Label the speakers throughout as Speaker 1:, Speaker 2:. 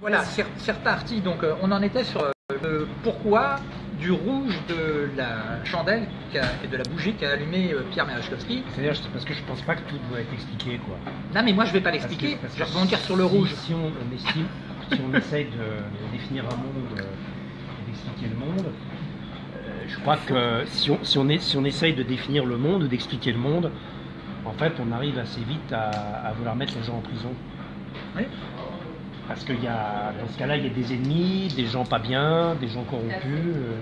Speaker 1: Voilà, certains articles, donc euh, on en était sur euh, le pourquoi du rouge de la chandelle et de la bougie qu'a allumé euh, Pierre Merechkowski.
Speaker 2: C'est-à-dire parce que je pense pas que tout doit être expliqué. Quoi.
Speaker 1: Non mais moi je vais pas l'expliquer, je vais rebondir sur le rouge.
Speaker 2: Si on, estime, si on essaye de, définir un monde et d'expliquer le monde, je crois que si on, si, on est, si on essaye de définir le monde, d'expliquer le monde, en fait on arrive assez vite à, à vouloir mettre les gens en prison.
Speaker 1: Oui.
Speaker 2: Parce que y a, dans ce cas-là, il y a des ennemis, des gens pas bien, des gens corrompus. Euh.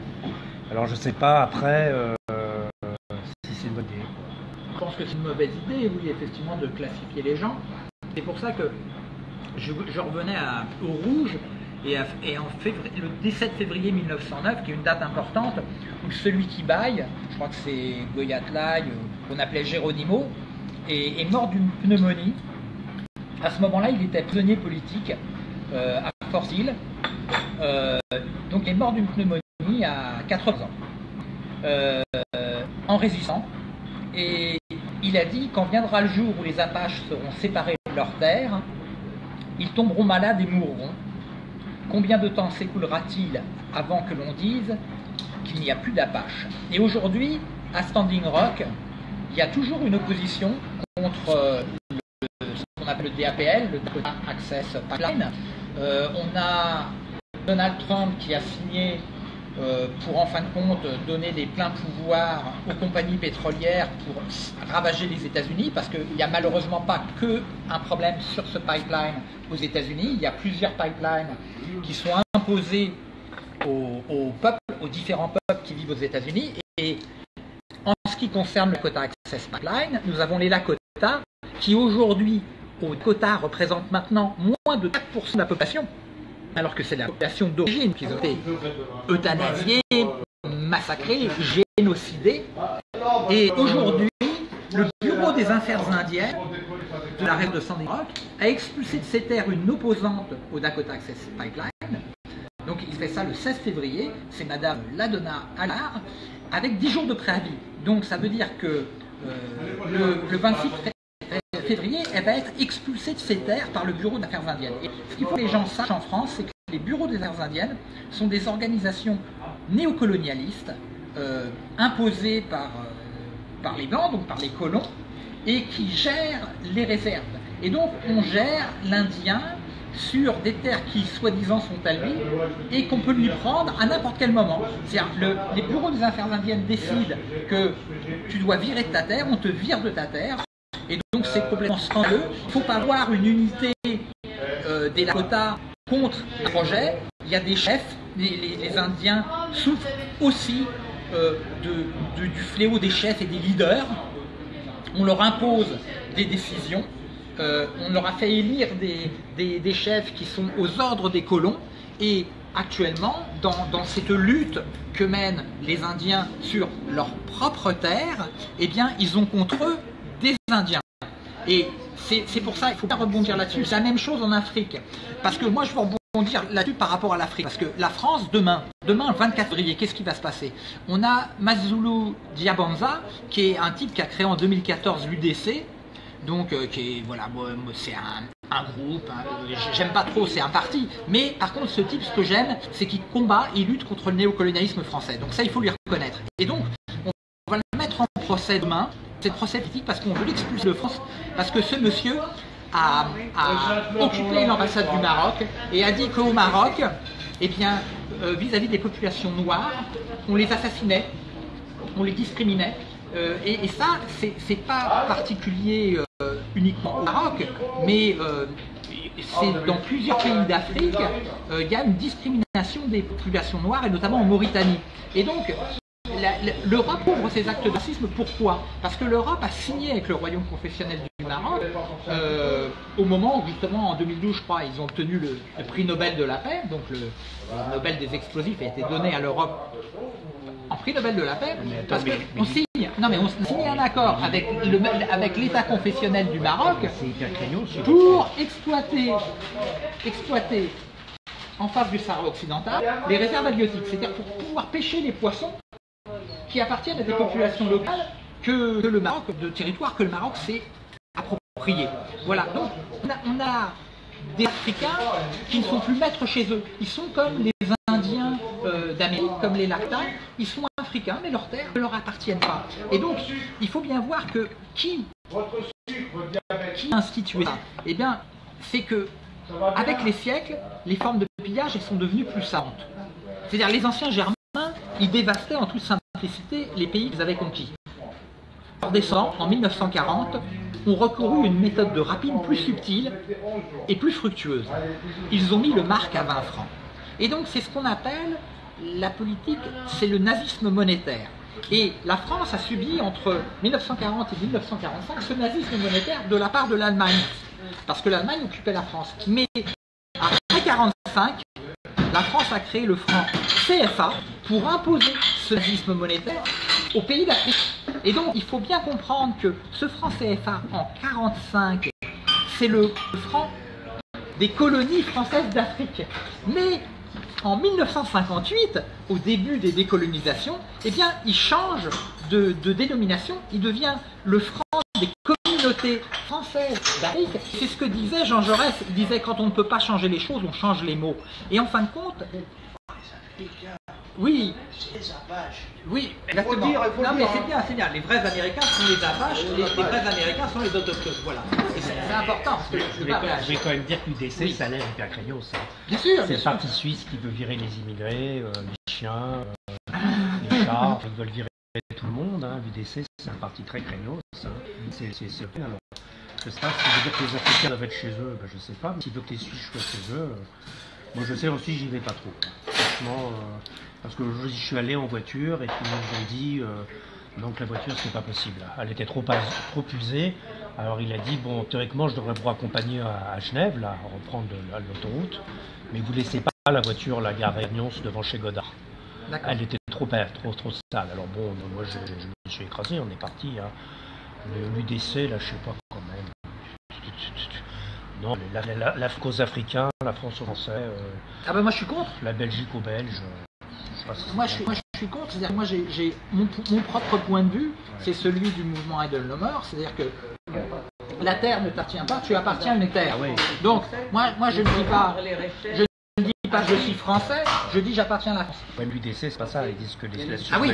Speaker 2: Alors je sais pas après euh, si c'est une bonne idée.
Speaker 1: Je pense que c'est une mauvaise idée, oui, effectivement, de classifier les gens. C'est pour ça que je, revenais au rouge et, en février, le 17 février 1909, qui est une date importante, où celui qui baille, je crois que c'est Goyatlaï, euh, qu'on appelait Géronimo, est mort d'une pneumonie. À ce moment-là, il était prisonnier politique à Fort Hill. Euh, donc il est mort d'une pneumonie à 80 ans, euh, en résistant. Et il a dit quand viendra le jour où les Apaches seront séparés de leur terre, ils tomberont malades et mourront. Combien de temps s'écoulera-t-il avant que l'on dise qu'il n'y a plus d'Apaches? Et aujourd'hui, à Standing Rock, il y a toujours une opposition contre ce qu'on appelle le DAPL, le Dakota Access Pipeline, euh, on a Donald Trump qui a signé euh, pour en fin de compte donner des pleins pouvoirs aux compagnies pétrolières pour ravager les États-Unis, parce qu'il n'y a malheureusement pas que un problème sur ce pipeline aux États-Unis, il y a plusieurs pipelines qui sont imposés aux, peuples, aux différents peuples qui vivent aux États-Unis. Et en ce qui concerne le quota Access Pipeline, nous avons les Lakota qui aujourd'hui au quota représente maintenant moins de 4% de la population, alors que c'est la population d'origine qui ont été euthanasiée, massacrée, génocidée. Et aujourd'hui, le Bureau des Affaires indiennes de la région de Sandy Rock a expulsé de ses terres une opposante au Dakota Access Pipeline. Donc il fait ça le 16 février, c'est Madame Ladonna Allard, avec 10 jours de préavis. Donc ça veut dire que euh, le, le 26 février, elle va être expulsée de ses terres par le Bureau d'affaires indiennes. Et ce qu'il faut que les gens sachent en France, c'est que les bureaux des affaires indiennes sont des organisations néocolonialistes euh, imposées par, euh, par les Blancs, donc par les colons, et qui gèrent les réserves. Et donc on gère l'Indien sur des terres qui soi-disant sont à lui et qu'on peut lui prendre à n'importe quel moment. C'est-à-dire les bureaux des affaires indiennes décident que tu dois virer de ta terre, on te vire de ta terre, et donc c'est complètement scandaleux. Il ne faut pas avoir une unité euh, des Lakota contre le projet. Il y a des chefs, les, Indiens souffrent aussi euh, de, du fléau des chefs et des leaders. On leur impose des décisions. Euh, on leur a fait élire des, des, chefs qui sont aux ordres des colons. Et actuellement, dans, dans, cette lutte que mènent les Indiens sur leur propre terre, eh bien, ils ont contre eux des Et c'est pour ça, il faut pas rebondir là-dessus. C'est la même chose en Afrique. Parce que moi, je veux rebondir là-dessus par rapport à l'Afrique. Parce que la France, demain, demain, 24 février, qu'est-ce qui va se passer? On a Mazulu Diabanza, qui est un type qui a créé en 2014 l'UDC. Donc, euh, qui est, voilà, c'est un, groupe, hein, j'aime pas trop, c'est un parti. Mais par contre, ce type, ce que j'aime, c'est qu'il combat, il lutte contre le néocolonialisme français. Donc ça, il faut lui reconnaître. Et donc, on va le mettre en procès demain cette procès politique parce qu'on veut l'expulser de France, parce que ce monsieur a, occupé l'ambassade du Maroc et a dit qu'au Maroc, eh bien, euh, vis-à-vis des populations noires, on les assassinait, on les discriminait. Euh, et, ça, c'est pas particulier euh, uniquement au Maroc, mais c'est dans plusieurs pays d'Afrique, il y a une discrimination des populations noires, et notamment en Mauritanie. Et donc, l'Europe ouvre ses actes de racisme, pourquoi? Parce que l'Europe a signé avec le royaume confessionnel du Maroc, euh, au moment où justement en 2012, je crois, ils ont obtenu le, prix Nobel de la paix, donc le, Nobel des explosifs a été donné à l'Europe en prix Nobel de la paix, parce qu'on signe, non mais on signe un accord avec avec l'État confessionnel du Maroc pour exploiter, exploiter en face du Sahara occidental les réserves halieutiques, c'est-à-dire pour pouvoir pêcher les poissons qui appartiennent à des populations locales que, le Maroc, de territoire que le Maroc s'est approprié. Voilà, donc on a, des Africains qui ne sont plus maîtres chez eux. Ils sont comme les Indiens euh, d'Amérique, comme les Lactins, ils sont africains, mais leurs terres ne leur appartiennent pas. Et donc, il faut bien voir que qui, qui a institué ça Eh bien, c'est que, avec les siècles, les formes de pillage elles sont devenues plus savantes. C'est-à-dire, les anciens Germains, ils dévastaient en toute les pays qu'ils avaient conquis. Leurs descendants, en 1940, ont recouru une méthode de rapine plus subtile et plus fructueuse. Ils ont mis le marque à 20 francs. Et donc c'est ce qu'on appelle la politique, c'est le nazisme monétaire. Et la France a subi entre 1940 et 1945 ce nazisme monétaire de la part de l'Allemagne, parce que l'Allemagne occupait la France. Mais après 1945, la France a créé le franc CFA pour imposer ce nazisme monétaire aux pays d'Afrique. Et donc il faut bien comprendre que ce franc CFA en 1945, c'est le franc des colonies françaises d'Afrique. Mais en 1958, au début des décolonisations, eh bien, il change de, dénomination, il devient le franc des communautés françaises d'Afrique. C'est ce que disait Jean Jaurès, il disait quand on ne peut pas changer les choses, on change les mots. Et en fin de compte, oui. Oui, exactement. non, mais c'est bien, c'est bien. Les vrais Américains sont les Apaches, les, vrais Américains sont les autochtones. Voilà. c'est important.
Speaker 2: je, vais, quand même dire que l'UDC, ça a l'air hyper craignos.
Speaker 1: Bien sûr.
Speaker 2: C'est le parti suisse qui veut virer les immigrés, euh, les chiens, euh, les chats. Ils veulent virer tout le monde. Hein. L'UDC, c'est un parti très craignos. Hein. C'est alors. Je sais pas si veut dire que les Africains doivent être chez eux, ben, je sais pas. Mais s'il veut que les Suisses soient chez eux, euh, moi je sais aussi, j'y vais pas trop. Franchement. Parce que je suis allé en voiture et puis ils ont dit euh, donc la voiture c'est pas possible. Elle était trop, trop usée. Alors il a dit bon théoriquement je devrais vous accompagner à, Genève, là, reprendre l'autoroute, mais vous laissez pas la voiture la gare Réunion devant chez Godard. Elle était trop, trop, trop sale. Alors bon, moi je, me suis écrasé, on est parti. Hein. L'UDC, là, je sais pas quand même. Non, l'Afrique africains, la France aux Français. Euh,
Speaker 1: ah ben moi je suis contre.
Speaker 2: La Belgique aux Belges.
Speaker 1: Moi je, suis, moi, je suis contre, c'est-à-dire moi j'ai mon, propre point de vue, c'est celui du mouvement Edelnomer, c'est-à-dire que la terre ne t'appartient pas, tu appartiens à une terre. Ah Donc moi, moi je ne dis pas, je ne dis pas je suis français, je dis j'appartiens à la France.
Speaker 2: L'UDC c'est pas ça, ils disent que les
Speaker 1: ah oui.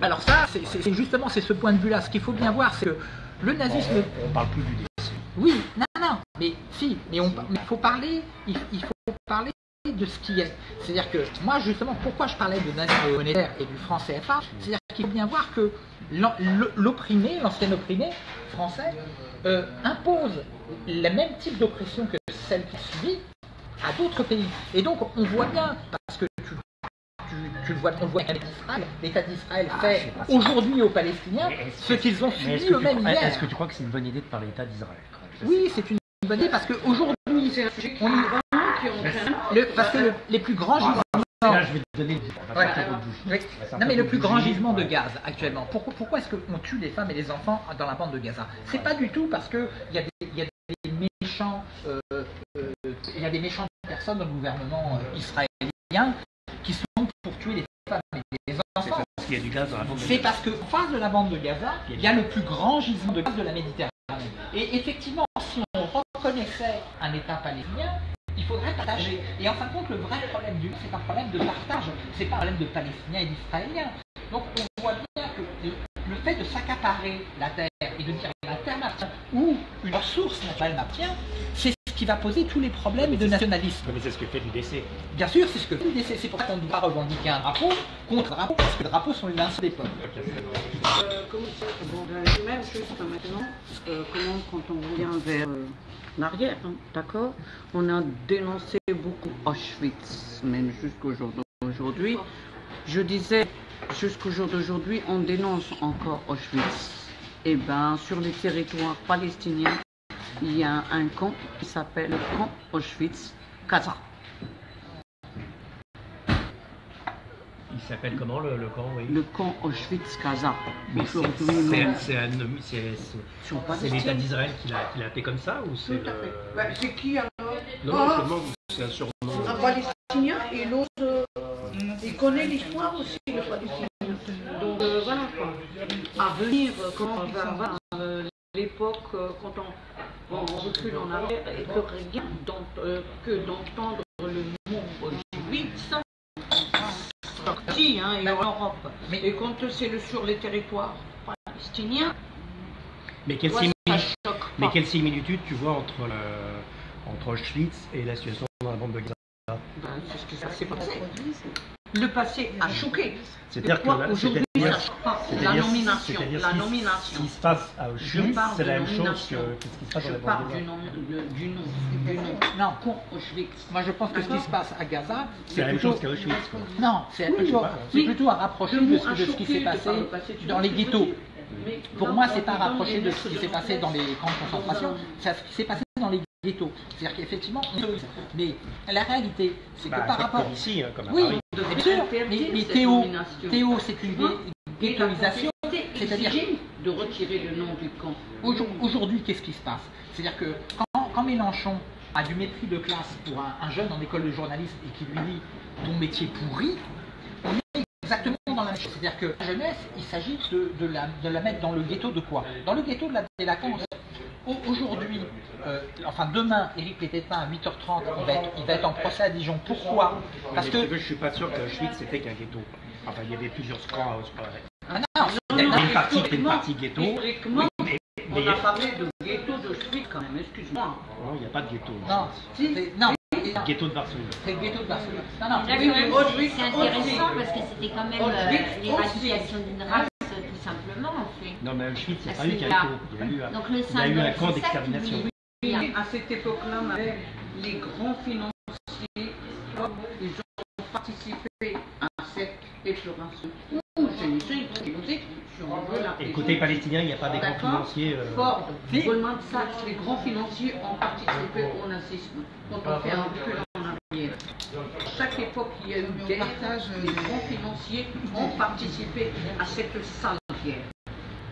Speaker 1: Alors ça, c'est justement c'est ce point de vue-là. Ce qu'il faut bien voir, c'est que le nazisme.
Speaker 2: On, parle plus du DC.
Speaker 1: Oui, non, non, mais si, mais il faut parler, il faut parler de ce qui est. C'est-à-dire que moi, justement, pourquoi je parlais de nazisme monétaire et du franc CFA, c'est-à-dire qu'il faut bien voir que l'opprimé, l'ancien opprimé français, euh, impose le même type d'oppression que celle qu'il subit à d'autres pays. Et donc, on voit bien, parce que tu, tu, le vois, on le voit avec l'État l'État d'Israël ah, fait aujourd'hui aux Palestiniens ce qu'ils ont subi eux-mêmes hier.
Speaker 2: Est-ce que tu crois que c'est une bonne idée de parler d'État d'Israël
Speaker 1: Oui, c'est une bonne idée parce qu'aujourd'hui, on parce que les plus grands gisements. Non mais le plus grand gisement de gaz actuellement. Pourquoi, pourquoi est-ce qu'on tue les femmes et les enfants dans la bande de Gaza? C'est pas du tout parce qu'il y, a des méchants, euh, il y a des méchantes personnes dans le gouvernement euh, israélien qui sont pour tuer les femmes et les enfants. C'est parce qu'en face de la bande de Gaza, il y a le plus grand gisement de gaz de la Méditerranée. Et effectivement, si on reconnaissait un État palestinien, il faudrait partager. Et en fin de compte, le vrai problème du c'est un problème de partage, c'est pas un problème de Palestiniens et d'Israéliens. Donc on voit bien que le fait de s'accaparer la terre et de dire la terre m'appartient ou une ressource naturelle m'appartient, c'est ce qui va poser tous les problèmes de nationalisme.
Speaker 2: Mais c'est ce que fait l'UDC.
Speaker 1: Bien sûr, c'est ce que fait l'UDC. C'est pour ça qu'on ne doit pas revendiquer un drapeau contre un drapeau, parce que les drapeaux sont les linceaux des peuples.
Speaker 3: Euh, comment, bon, même juste maintenant, euh, comment quand on revient vers euh, l'arrière, hein, d'accord On a dénoncé beaucoup Auschwitz, même jusqu'au jour d'aujourd'hui. Je disais, jusqu'au jour d'aujourd'hui, on dénonce encore Auschwitz. Eh bien, sur les territoires palestiniens, il y a un camp qui s'appelle le camp Auschwitz-Kaza.
Speaker 2: Il s'appelle comment le, camp oui?
Speaker 3: Le camp Auschwitz-Kaza.
Speaker 2: C'est l'État d'Israël qui l'a appelé comme ça ou c'est
Speaker 3: bah, C'est qui alors?
Speaker 2: Non, ah. c'est un surnom.
Speaker 3: Un palestinien et l'autre, euh, il connaît l'histoire aussi, le palestinien. Donc euh, voilà quoi. À venir, quand on va euh, l'époque, quand on on recule en arrière et que rien euh, que d'entendre le mot Auschwitz sorti hein, et en Europe.
Speaker 1: Mais-
Speaker 3: Et quand c'est le- sur les territoires palestiniens,
Speaker 2: Mais quelle,
Speaker 3: ça
Speaker 2: mais quelle similitude tu vois entre, le- entre Auschwitz et la situation dans la bande de Gaza?
Speaker 3: Ben, c'est ce qui s'est passé. Le passé a choqué.
Speaker 2: C'est-à-dire que la-
Speaker 3: aujourd'hui
Speaker 2: c'est-à-dire-
Speaker 3: ça choque pas La nomination, la
Speaker 2: ce qui-
Speaker 3: nomination.
Speaker 2: Ce qui se passe à Auschwitz, c'est la même chose
Speaker 3: nomination.
Speaker 2: que, que ce qui se passe dans
Speaker 3: Je
Speaker 2: la bande
Speaker 3: du
Speaker 2: Gaza.
Speaker 3: nom, le- du nom, du nom.
Speaker 1: Non,
Speaker 3: Con Auschwitz.
Speaker 1: moi je pense que ce qui se passe à Gaza,
Speaker 2: C'est la même chose qu'à Auschwitz. quoi.
Speaker 1: Non, c'est
Speaker 3: Oui,
Speaker 1: plutôt, plutôt à rapprocher
Speaker 3: Le
Speaker 1: de ce,
Speaker 3: a
Speaker 1: de ce qui s'est passé dans les ghettos. Pour moi, c'est pas rapproché
Speaker 3: les
Speaker 1: de ce qui s'est passé dans les camps de concentration, c'est ce qui s'est passé dans les ghettos. C'est-à-dire qu'effectivement, on mais la réalité, c'est que
Speaker 2: Bah,
Speaker 1: par rapport.
Speaker 2: comme ici, hein, comme à
Speaker 1: Oui,
Speaker 2: Paris.
Speaker 1: bien sûr, mais, mais Théo, Théo c'est une ghettoisation. C'est-à-dire
Speaker 3: de retirer le nom du camp.
Speaker 1: Aujourd- Aujourd'hui, qu'est-ce qui se passe? C'est-à-dire que quand, quand Mélenchon a du mépris de classe pour un, un jeune en école de journaliste et qui lui dit ton métier pourri, on est exactement dans la même chose. C'est-à-dire que la jeunesse, il s'agit de, de la, de la mettre dans le ghetto de quoi? Dans le ghetto de la délinquance. Au- Aujourd'hui, euh, enfin demain, Éric Pététin à 8h30, il va, être, il va être en procès à Dijon. Pourquoi? Parce que
Speaker 2: je suis pas sûr qu'Auschwitz c'était qu'un ghetto. Enfin, il y avait plusieurs squats à Auschwitz.
Speaker 1: Ah non,
Speaker 2: Il y a
Speaker 1: non,
Speaker 2: une partie une partie ghetto.
Speaker 3: historiquement,
Speaker 2: Mais, mais
Speaker 3: On a parlé de ghetto de quand même, excuse-moi.
Speaker 2: non, il n'y a pas de ghetto.
Speaker 1: non, c'est- non,
Speaker 2: Le ghetto de Varsovie.
Speaker 1: c'est le ghetto de Barcelone. Non, non,
Speaker 3: Oui, oui, Auschwitz
Speaker 4: c'est intéressant parce que c'était quand même euh, l'éradication d'une race, tout simplement, en fait.
Speaker 2: Non, mais Auschwitz, il n'y a pas eu
Speaker 4: c'est
Speaker 2: ghetto. Il y a eu un,
Speaker 4: Donc le
Speaker 2: il y a eu un camp
Speaker 4: qui
Speaker 2: d'extermination.
Speaker 4: lui-
Speaker 3: Oui, à cette époque-là, les grands financiers, ils ont participé à cette épuration. Ou génocide, génocide, si on veut
Speaker 2: Et côté palestinien, il n'y a pas des grands financiers. euh,
Speaker 3: Ford,
Speaker 1: Si.
Speaker 3: Goldman Sachs, les grands financiers ont participé au nazisme. Quand on fait un recul en arrière. À chaque époque, il y a eu guerre. Les grands financiers ont participé à cette sale guerre.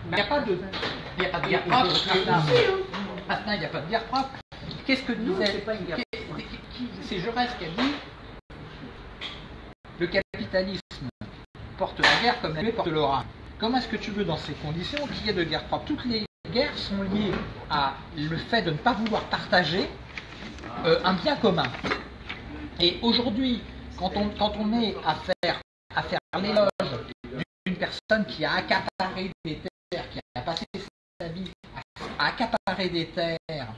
Speaker 1: Il n'y a pas de, il y a pas de guerre propre. Astin, il n'y a pas de guerre propre. Qu'est-ce que disait
Speaker 3: c'est pas une guerre
Speaker 1: C'est Jaurès qui a dit le capitalisme porte la guerre comme la nuée porte l'orage. Comment est-ce que tu veux, dans ces conditions, qu'il y ait de guerre propre? Toutes les guerres sont liées à le fait de ne pas vouloir partager euh, un bien commun. Et aujourd'hui, quand on, quand on est à faire, à faire l'éloge d'une personne qui a accaparé des terres, qui a passé sa vie à, accaparer des terres,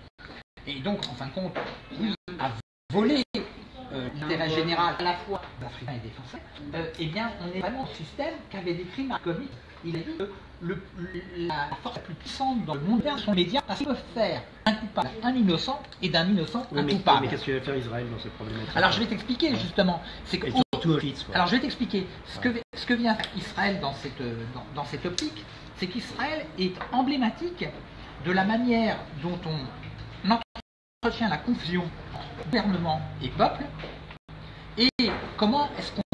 Speaker 1: et donc, en fin de compte, oui, à voler euh, l'intérêt général à la fois des Africains et des Français, euh, eh bien, on est vraiment un système qu'avait décrit Marcovic. Il a dit que le- la force la plus puissante dans le monde sont les médias parce qu'ils peuvent faire un coupable, un innocent, et d'un innocent,
Speaker 2: oui,
Speaker 1: un
Speaker 2: mais,
Speaker 1: coupable.
Speaker 2: mais qu'est-ce que va faire Israël dans cette problématique
Speaker 1: Alors, je vais t'expliquer justement. C'est que
Speaker 2: surtout
Speaker 1: alors je vais t'expliquer. Ce que, ce que vient faire Israël dans cette, dans, dans cette optique, c'est qu'Israël est emblématique de la manière dont on entretient la confusion entre gouvernement et peuple et comment est-ce qu'on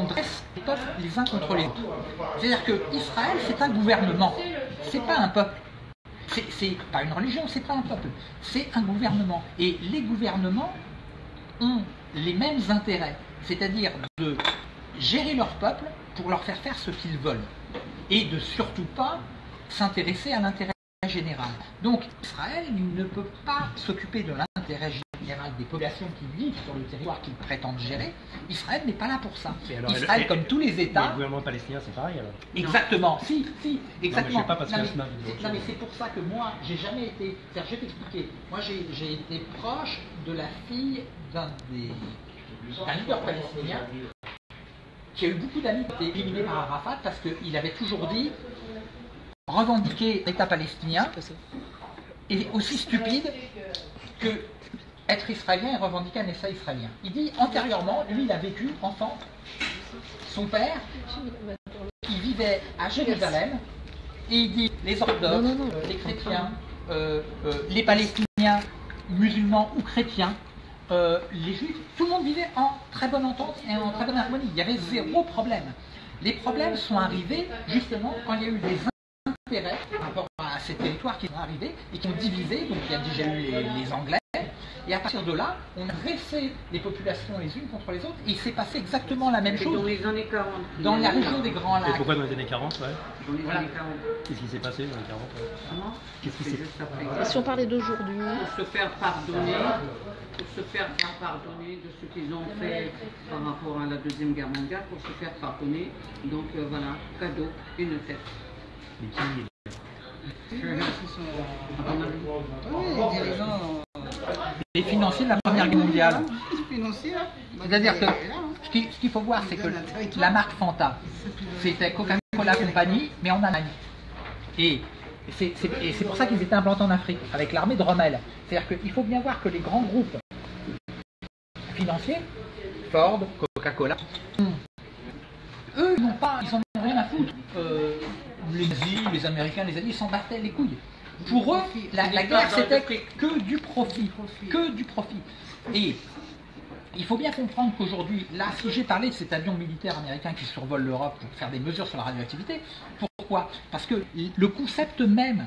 Speaker 1: peuples les uns contre les autres. C'est-à-dire que Israël, c'est un gouvernement, c'est pas un peuple. C'est- pas une religion, c'est pas un peuple, c'est un gouvernement. Et les gouvernements ont les mêmes intérêts, c'est-à-dire de gérer leur peuple pour leur faire faire ce qu'ils veulent et de surtout pas s'intéresser à l'intérêt général. Donc Israël ne peut pas s'occuper de l'intérêt général des populations qui vivent sur le territoire qu'ils prétendent gérer. Israël n'est pas là pour ça.
Speaker 2: Et alors,
Speaker 1: Israël, comme tous les États,
Speaker 2: le gouvernement palestinien, c'est pareil alors.
Speaker 1: Exactement, si, si, exactement.
Speaker 2: sais pas parce que
Speaker 1: non, mais,
Speaker 2: autre
Speaker 1: non, mais c'est pour ça que moi, j'ai jamais été. c'est-à-dire, Je vais t'expliquer. Moi, j'ai j'ai été proche de la fille d'un des d'un leader palestinien qui a eu beaucoup d'amis qui étaient éliminés par Arafat parce qu'il avait toujours dit revendiquer l'État palestinien est aussi stupide que être israélien et revendiquer un État israélien. Il dit antérieurement, lui, il a vécu enfant, son père qui vivait à Jérusalem, et il dit les orthodoxes, euh, les chrétiens, euh, euh, les palestiniens, musulmans ou chrétiens, euh, les juifs, tout le monde vivait en très bonne entente et en très bonne harmonie. Il y avait zéro problème. Les problèmes sont arrivés justement quand il y a eu des intérêts par rapport à ces territoires qui sont arrivés et qui ont divisé. Donc il y a déjà eu les, les Anglais, Et à partir de là, on a dressé les populations les unes contre les autres, et il s'est passé exactement la même
Speaker 3: Et dans
Speaker 1: chose
Speaker 3: les années 40.
Speaker 1: dans la région des Grands
Speaker 2: Et
Speaker 1: Lacs.
Speaker 2: pourquoi dans les années 40 ouais
Speaker 3: Dans les
Speaker 1: Voilà.
Speaker 3: années 40.
Speaker 2: Qu'est-ce qui s'est passé dans les 40 ouais
Speaker 3: Comment
Speaker 2: Qu'est-ce qui
Speaker 3: C'est
Speaker 2: s'est.
Speaker 5: Et si on parlait d'aujourd'hui
Speaker 3: Pour se faire pardonner, pour se faire pardonner de ce qu'ils ont fait par rapport à la Deuxième Guerre mondiale, pour se faire pardonner. Donc euh, voilà, cadeau, une tête.
Speaker 6: Les
Speaker 1: financiers de la Première Guerre mondiale. C'est-à-dire que ce qui- ce qu'il faut voir, c'est que la marque Fanta, c'était Coca-Cola Company, mais en Allemagne. Et c'est pour ça qu'ils étaient implantés en Afrique, avec l'armée de Rommel. C'est-à-dire qu'il faut bien voir que les grands groupes financiers, Ford, Coca-Cola, eux, ils n'ont pas, ils en ont rien à foutre. Euh, les nazis, les Américains, les Alliés, s'en battaient les couilles. Pour eux, la, la guerre, c'était que du profit. Que du profit. Et il faut bien comprendre qu'aujourd'hui, là, si j'ai parlé de cet avion militaire américain qui survole l'Europe pour faire des mesures sur la radioactivité, pourquoi? Parce que le concept même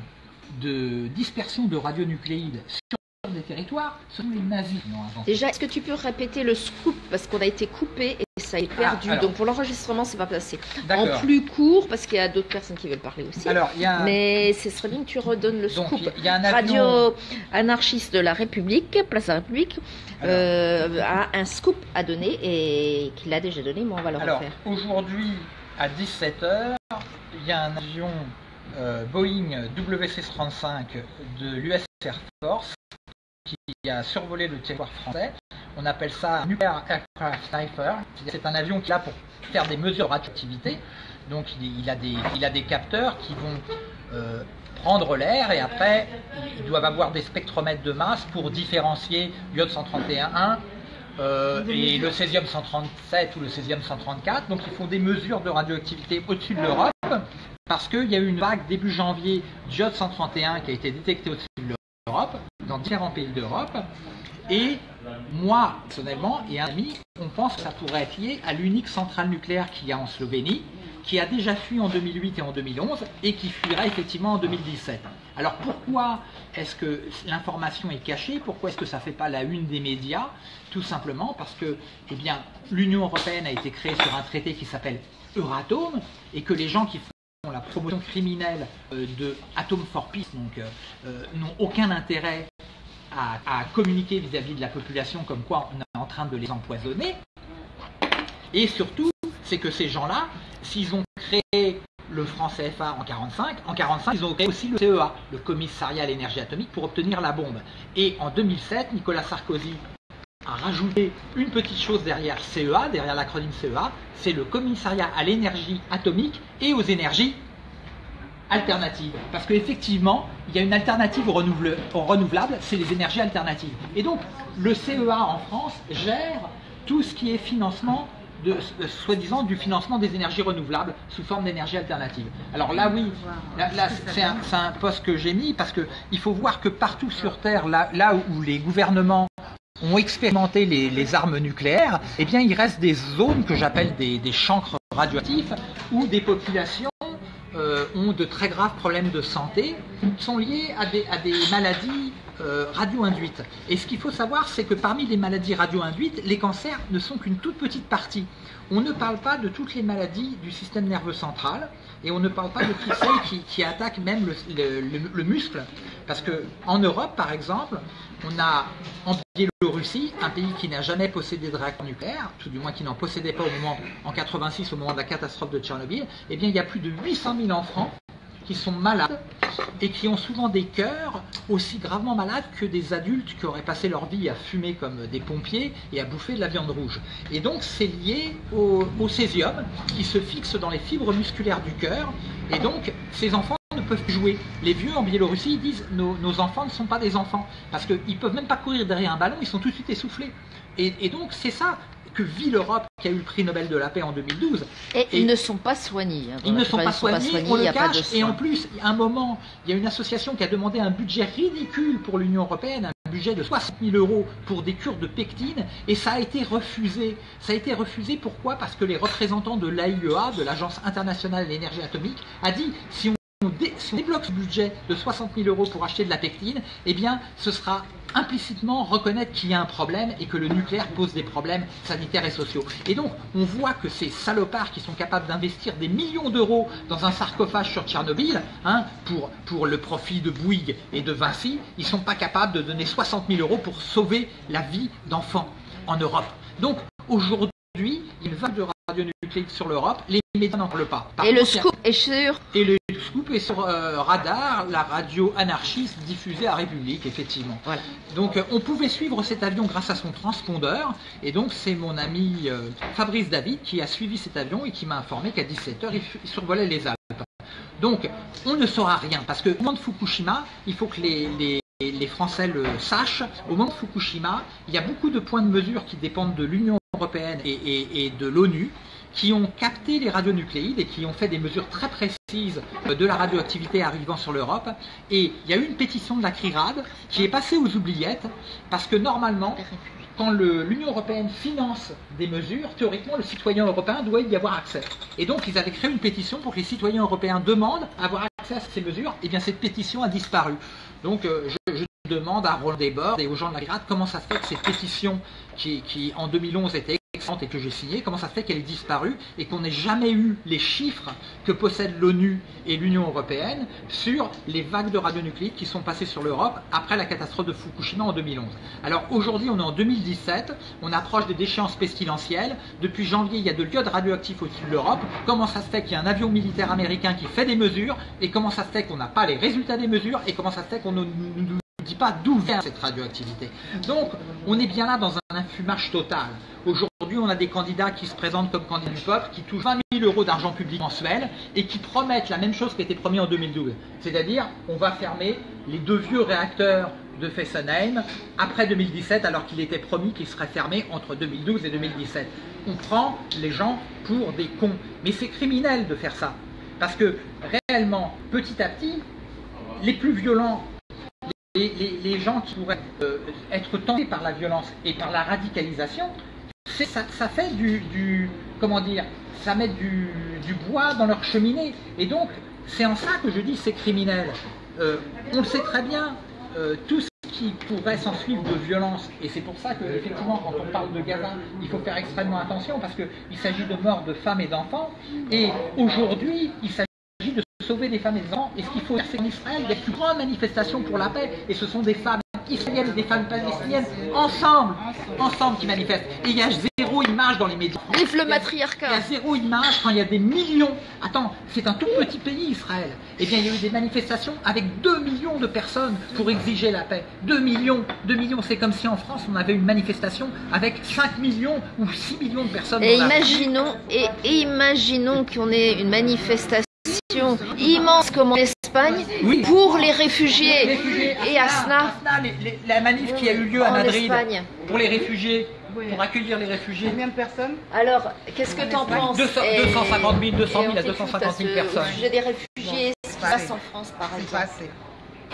Speaker 1: de dispersion de radionucléides sur des territoires, ce sont les nazis.
Speaker 5: Déjà, est-ce que tu peux répéter le scoop? Parce qu'on a été coupé et ça est perdu.
Speaker 1: Ah, alors.
Speaker 5: Donc pour l'enregistrement, c'est pas passé. En plus court, parce qu'il y a d'autres personnes qui veulent parler aussi.
Speaker 1: Alors, il y a un-
Speaker 5: Mais ce serait bien que tu redonnes le
Speaker 1: donc,
Speaker 5: scoop.
Speaker 1: il y a un avion...
Speaker 5: Radio anarchiste de la République, Place de la République, euh, a un scoop à donner et qu'il a déjà donné, mais on va le
Speaker 1: Alors,
Speaker 5: refaire.
Speaker 1: aujourd'hui, à 17h, il y a un avion euh, Boeing WC-35 de l'US Air Force qui a survolé le territoire français. On appelle ça Nuclear Aircraft Sniper. C'est un avion qui est là pour faire des mesures de radioactivité. Donc, il, il a, des, il a des capteurs qui vont euh, prendre l'air et après, ils doivent avoir des spectromètres de masse pour différencier l'iode 131.1 euh, et le césium 137 ou le césium 134. Donc ils font des mesures de radioactivité au-dessus de l'Europe parce qu'il y a eu une vague début janvier d'iode 131 qui a été détectée au-dessus de l'Europe, dans différents pays d'Europe. Et moi, personnellement, et un ami, on pense que ça pourrait être lié à l'unique centrale nucléaire qu'il y a en Slovénie, qui a déjà fui en 2008 et en 2011 et qui fuira effectivement en 2017. Alors pourquoi est-ce que l'information est cachée? Pourquoi est-ce que ça ne fait pas la une des médias? Tout simplement parce que eh l'Union européenne a été créée sur un traité qui s'appelle Euratom et que les gens qui la promotion criminelle euh, de Atom for Peace donc, euh, euh, n'ont aucun intérêt à, communiquer vis-à-vis de la population comme quoi on est en train de les empoisonner. Et surtout, c'est que ces gens-là, s'ils ont créé le franc CFA en 45, en 45, ils ont créé aussi le CEA, le Commissariat à l'énergie atomique, pour obtenir la bombe. Et en 2007, Nicolas Sarkozy a rajouté une petite chose derrière CEA, derrière l'acronyme CEA, c'est le Commissariat à l'énergie atomique et aux énergies alternatives. Parce qu'effectivement, il y a une alternative au, renouvelle- au renouvelable, c'est les énergies alternatives. Et donc, le CEA en France gère tout ce qui est financement de, euh, soi-disant du financement des énergies renouvelables sous forme d'énergie alternative. Alors là, oui, là, là, c'est un, c'est un poste que j'ai mis parce qu'il faut voir que partout sur Terre, là, là où les gouvernements ont expérimenté les, armes nucléaires, eh bien, il reste des zones que j'appelle des, des chancres radioactifs où des populations euh, ont de très graves problèmes de santé qui sont liés à des, à des maladies euh, radio-induites. Et ce qu'il faut savoir, c'est que parmi les maladies radio-induites, les cancers ne sont qu'une toute petite partie. On ne parle pas de toutes les maladies du système nerveux central et on ne parle pas de toutes celles qui, attaquent même le, le- le- le muscle. Parce que en Europe, par exemple, on a en Biélorussie, un pays qui n'a jamais possédé de réacteur nucléaire, tout du moins qui n'en possédait pas au moment, en 86, au moment de la catastrophe de Tchernobyl, eh bien il y a plus de 800 000 enfants qui sont malades et qui ont souvent des cœurs aussi gravement malades que des adultes qui auraient passé leur vie à fumer comme des pompiers et à bouffer de la viande rouge. Et donc c'est lié au, au césium qui se fixe dans les fibres musculaires du cœur et donc ces enfants ne peuvent jouer. Les vieux en Biélorussie disent nos, enfants ne sont pas des enfants parce qu'ils ne peuvent même pas courir derrière un ballon, ils sont tout de suite essoufflés. Et donc c'est ça que vit l'Europe qui a eu le prix Nobel de la paix en 2012.
Speaker 5: Et,
Speaker 1: et-
Speaker 5: ils ne sont pas soignés. hein.
Speaker 1: Ils ne sont pas soignés, on le cache, et en plus, à un moment, il y a une association qui a demandé un budget ridicule pour l'Union Européenne, un budget de 60 000 euros pour des cures de pectine, et ça a été refusé. Ça a été refusé, pourquoi? Parce que les représentants de l'AIEA, de l'Agence internationale de l'énergie atomique, a dit, si on on, si on débloque ce budget de 60 000 euros pour acheter de la pectine, eh bien, ce sera implicitement reconnaître qu'il y a un problème et que le nucléaire pose des problèmes sanitaires et sociaux. Et donc, on voit que ces salopards qui sont capables d'investir des millions d'euros dans un sarcophage sur Tchernobyl, hein, pour, pour le profit de Bouygues et de Vinci, ils ne sont pas capables de donner 60 000 euros pour sauver la vie d'enfants en Europe. Donc, aujourd'hui, il va de radionucléique sur l'Europe, les médias n'en parlent pas. Par
Speaker 5: Et le
Speaker 1: contre,
Speaker 5: scoop est sur.
Speaker 1: et le scoop est sur euh, Radar, la radio anarchiste diffusée à République, effectivement.
Speaker 5: Voilà.
Speaker 1: Donc euh, on pouvait suivre cet avion grâce à son transpondeur, et donc c'est mon ami euh, Fabrice David qui a suivi cet avion et qui m'a informé qu'à 17h, il, survolait les Alpes. Donc on ne saura rien, parce que au moment de Fukushima, il faut que les, les- les Français le sachent, au moment de Fukushima, il y a beaucoup de points de mesure qui dépendent de l'Union européenne et, de l'ONU, qui ont capté les radionucléides et qui ont fait des mesures très précises euh, de la radioactivité arrivant sur l'Europe. Et il y a eu une pétition de la CRIRAD qui est passée aux oubliettes parce que normalement, quand l'Union européenne finance des mesures, théoriquement, le citoyen européen doit y avoir accès. Et donc, ils avaient créé une pétition pour que les citoyens européens demandent avoir accès à ces mesures. Et bien, cette pétition a disparu. Donc, euh, je, demande à Roland Desbordes et aux gens de la CRIRAD comment ça se fait que cette pétition, qui, qui en 2011 était excellente et que j'ai signée, comment ça se fait qu'elle ait disparu et qu'on n'ait jamais eu les chiffres que possèdent l'ONU et l'Union européenne sur les vagues de radionucléides qui sont passées sur l'Europe après la catastrophe de Fukushima en 2011. Alors aujourd'hui, on est en 2017, on approche des déchéances pestilentielles. Depuis janvier, il y a de l'iode radioactif au-dessus de l'Europe. Comment ça se fait qu'il y a un avion militaire américain qui fait des mesures et comment ça se fait qu'on n'a pas les résultats des mesures et comment ça se fait qu'on nous pas d'où vient cette radioactivité. Donc, on est bien là dans un infumage total. Aujourd'hui, on a des candidats qui se présentent comme candidats du peuple, qui touchent 20 000 euros d'argent public mensuel et qui promettent la même chose qui a été promis en 2012. C'est-à-dire, on va fermer les deux vieux réacteurs de Fessenheim après 2017, alors qu'il était promis qu'ils seraient fermés entre 2012 et 2017. On prend les gens pour des cons. Mais c'est criminel de faire ça. Parce que réellement, petit à petit, les plus violents les, gens qui pourraient euh, être tentés par la violence et par la radicalisation, ça, fait du, comment dire, ça met du, bois dans leur cheminée. Et donc, c'est en ça que je dis c'est criminel. Euh, on le sait très bien, euh, tout ce qui pourrait s'en suivre de violence, et c'est pour ça que effectivement quand on parle de Gaza, il faut faire extrêmement attention parce qu'il s'agit de morts de femmes et d'enfants, et aujourd'hui il s'agit sauver des femmes et des enfants. Et ce qu'il faut dire, c'est qu'en Israël, il y a une grande manifestation pour la paix. Et ce sont des femmes israéliennes et des femmes palestiniennes ensemble, ensemble qui manifestent. Et il y a zéro image dans les médias.
Speaker 5: Vive le matriarcat.
Speaker 1: Il y a zéro image quand il y a des millions. Attends, c'est un tout petit pays, Israël. Eh bien, il y a eu des manifestations avec 2 millions de personnes pour exiger la paix. 2 millions, 2 millions. C'est comme si en France, on avait une manifestation avec 5 millions ou 6 millions de personnes.
Speaker 5: Et imaginons, et, et imaginons qu'on ait une manifestation immense comme en Espagne
Speaker 1: Oui.
Speaker 5: pour les
Speaker 1: Les
Speaker 5: réfugiés. Et Asna,
Speaker 1: Asna, les- les- la manif qui a eu lieu à
Speaker 5: en
Speaker 1: Madrid
Speaker 5: Espagne.
Speaker 1: pour les réfugiés,
Speaker 6: Oui.
Speaker 1: pour accueillir les réfugiés.
Speaker 6: Combien de personnes
Speaker 5: Alors, qu'est-ce que t'en
Speaker 6: Espagne,
Speaker 5: penses
Speaker 1: 200
Speaker 5: Et-
Speaker 1: 250 000, 200 000
Speaker 5: et
Speaker 1: à
Speaker 5: on t'écoute
Speaker 1: 250 000
Speaker 5: ce-
Speaker 1: personnes.
Speaker 5: Au sujet des réfugiés, ce qui se
Speaker 6: pas
Speaker 5: passe en France, par
Speaker 6: C'est pas
Speaker 5: exemple.
Speaker 6: assez.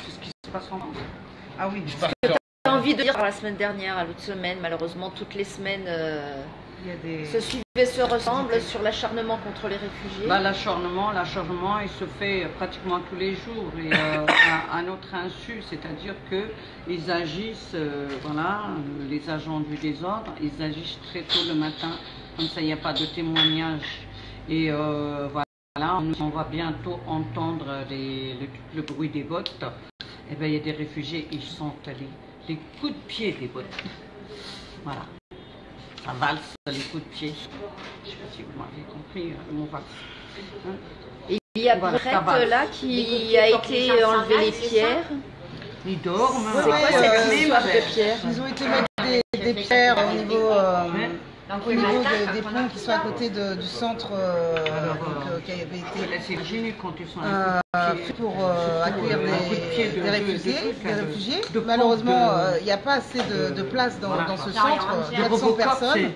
Speaker 3: C'est ce qui se passe en France.
Speaker 6: Ah oui,
Speaker 5: J'ai envie de dire la semaine dernière, à l'autre semaine, malheureusement, toutes les semaines euh,
Speaker 6: des.
Speaker 5: se suivent et se ressemblent sur l'acharnement contre les réfugiés.
Speaker 3: Bah, l'acharnement, l'acharnement, il se fait pratiquement tous les jours et euh, à, à notre insu, c'est-à-dire que ils agissent, euh, voilà, euh, les agents du désordre, ils agissent très tôt le matin, comme ça il n'y a pas de témoignage et euh, voilà, on, on va bientôt entendre les- le, le bruit des bottes. Et ben il y a des réfugiés, ils sont allés les coups de pied des bottes. Voilà. Ça valse les coups de pied. Je ne sais pas si vous m'avez compris euh, le mot valse. Hein
Speaker 5: Et il y a
Speaker 3: Voilà,
Speaker 5: Brett là qui a été enlevé les pierres.
Speaker 3: Ils dorment.
Speaker 5: C'est quoi cette
Speaker 6: euh,
Speaker 5: histoire de pierres
Speaker 6: Ils ont été mettre des, des pierres au niveau, euh,
Speaker 4: Donc, matin,
Speaker 6: de- des
Speaker 4: on
Speaker 6: ponts qui sont à côté de- du centre euh,
Speaker 3: Alors, euh,
Speaker 6: euh, qui avait été
Speaker 3: quand ils sont
Speaker 6: euh, fait pour euh, accueillir des,
Speaker 3: de-
Speaker 6: des
Speaker 3: de-
Speaker 6: réfugiés.
Speaker 3: de
Speaker 6: des Malheureusement, euh, il n'y a pas assez de, de place dans,
Speaker 3: Voilà.
Speaker 6: dans ce centre.
Speaker 4: il y a un-
Speaker 6: 400
Speaker 3: Robocop,
Speaker 6: personnes.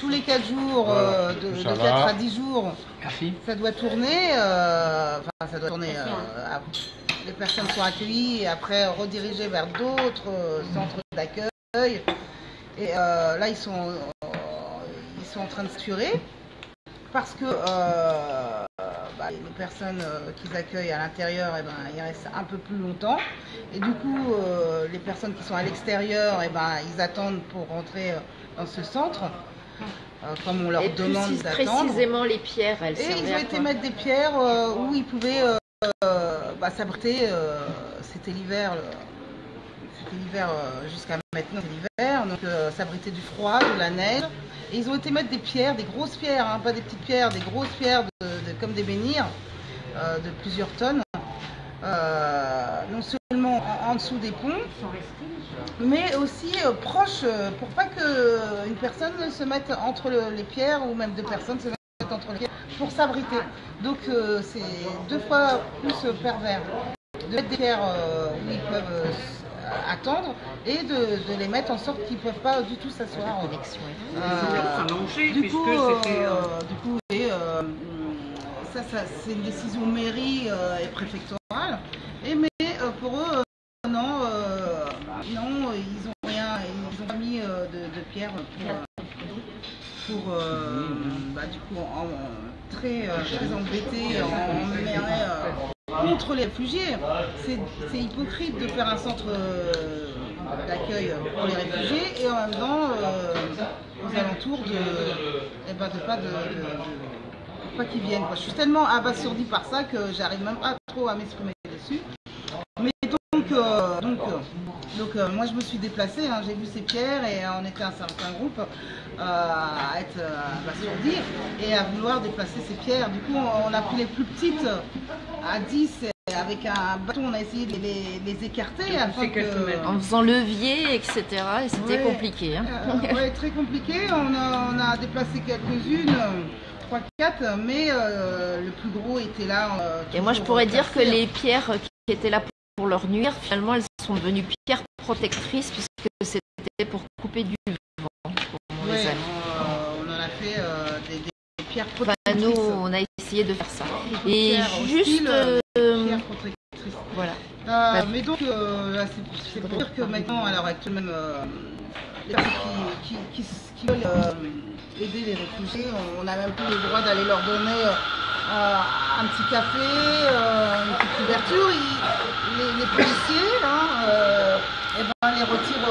Speaker 6: Tous les 4 jours, euh, de,
Speaker 2: Ça
Speaker 6: de
Speaker 2: va.
Speaker 6: 4 à 10 jours,
Speaker 1: Merci.
Speaker 6: ça doit tourner. euh, Enfin, ça doit tourner. euh, à- les personnes sont accueillies et après redirigées vers d'autres centres d'accueil. Et euh, là, ils sont, sont en train de saturer parce que euh, bah, les personnes euh, qu'ils accueillent à l'intérieur, eh ben, ils restent un peu plus longtemps. Et du coup, euh, les personnes qui sont à l'extérieur, eh ben, ils attendent pour rentrer euh, dans ce centre, comme on leur
Speaker 5: Et
Speaker 6: demande d'attendre.
Speaker 5: précisément les pierres, elles
Speaker 6: Et ils ont été mettre des pierres où ils pouvaient bah, s'abriter. c'était l'hiver, l'hiver euh, jusqu'à maintenant, l'hiver, donc euh, s'abriter du froid, de la neige. Et ils ont été mettre des pierres, des grosses pierres, hein, pas des petites pierres, des grosses pierres de- comme des menhirs euh, de plusieurs tonnes. Euh, non seulement en, dessous des ponts, mais aussi euh, proche euh, pour pas que euh, une personne se mette entre le- les pierres ou même deux personnes se mettent entre les pierres pour s'abriter. Donc euh, c'est deux fois plus euh, pervers de mettre des pierres euh, où ils peuvent euh, attendre et de, de les mettre en sorte qu'ils ne peuvent pas du tout s'asseoir.
Speaker 5: Connexion.
Speaker 6: Euh, du coup, euh,
Speaker 3: euh,
Speaker 6: du coup, et, euh, ça, ça, c'est une décision mairie euh, et préfectorale. Et mais euh, pour eux, euh, non, euh, non, ils ont rien, ils ont pas mis euh, de, de pierre pour, pour euh, bah, du coup, en- en- très, très embêtés, en, en- contre les réfugiés. C'est hypocrite de faire un centre euh, d'accueil pour les réfugiés et en même temps euh, aux alentours de, eh ben, de pas de, pas qu'ils viennent. Je suis tellement abasourdie par ça que j'arrive même pas trop à m'exprimer dessus. Mais donc, donc, euh, donc euh, moi je me suis déplacée, hein, j'ai vu ces pierres et on était un certain groupe euh, à être euh, abasourdis et à vouloir déplacer ces pierres. Du coup on, on a pris les plus petites à 10 et avec un bâton on a essayé de les, les écarter afin que...
Speaker 5: En faisant levier, etc. Et c'était
Speaker 6: Ouais.
Speaker 5: compliqué. hein.
Speaker 6: Euh, ouais, très compliqué. On a, on a déplacé quelques-unes, 3-4, mais euh, le plus gros était là. euh,
Speaker 5: Et moi, je pourrais dire que les pierres qui étaient là pour leur nuire, finalement, elles sont devenues pierres protectrices puisque c'était pour couper du vent. on les
Speaker 6: Ouais,
Speaker 5: a.
Speaker 6: on, on en a fait euh, des, des pierres
Speaker 5: Enfin,
Speaker 6: protectrices.
Speaker 5: nous, on a essayé de faire ça. Et juste,
Speaker 6: hostiles, euh,
Speaker 5: euh,
Speaker 6: pierres protectrices.
Speaker 5: voilà.
Speaker 6: Euh, mais donc, euh, c'est- pour dire que maintenant, à l'heure actuelle, même euh, les personnes qui, qui, qui, qui veulent euh, aider les réfugiés, on n'a même plus le droit d'aller leur donner euh, un petit café, une petite couverture. Ils- les, les policiers, hein, eh ben, les retirent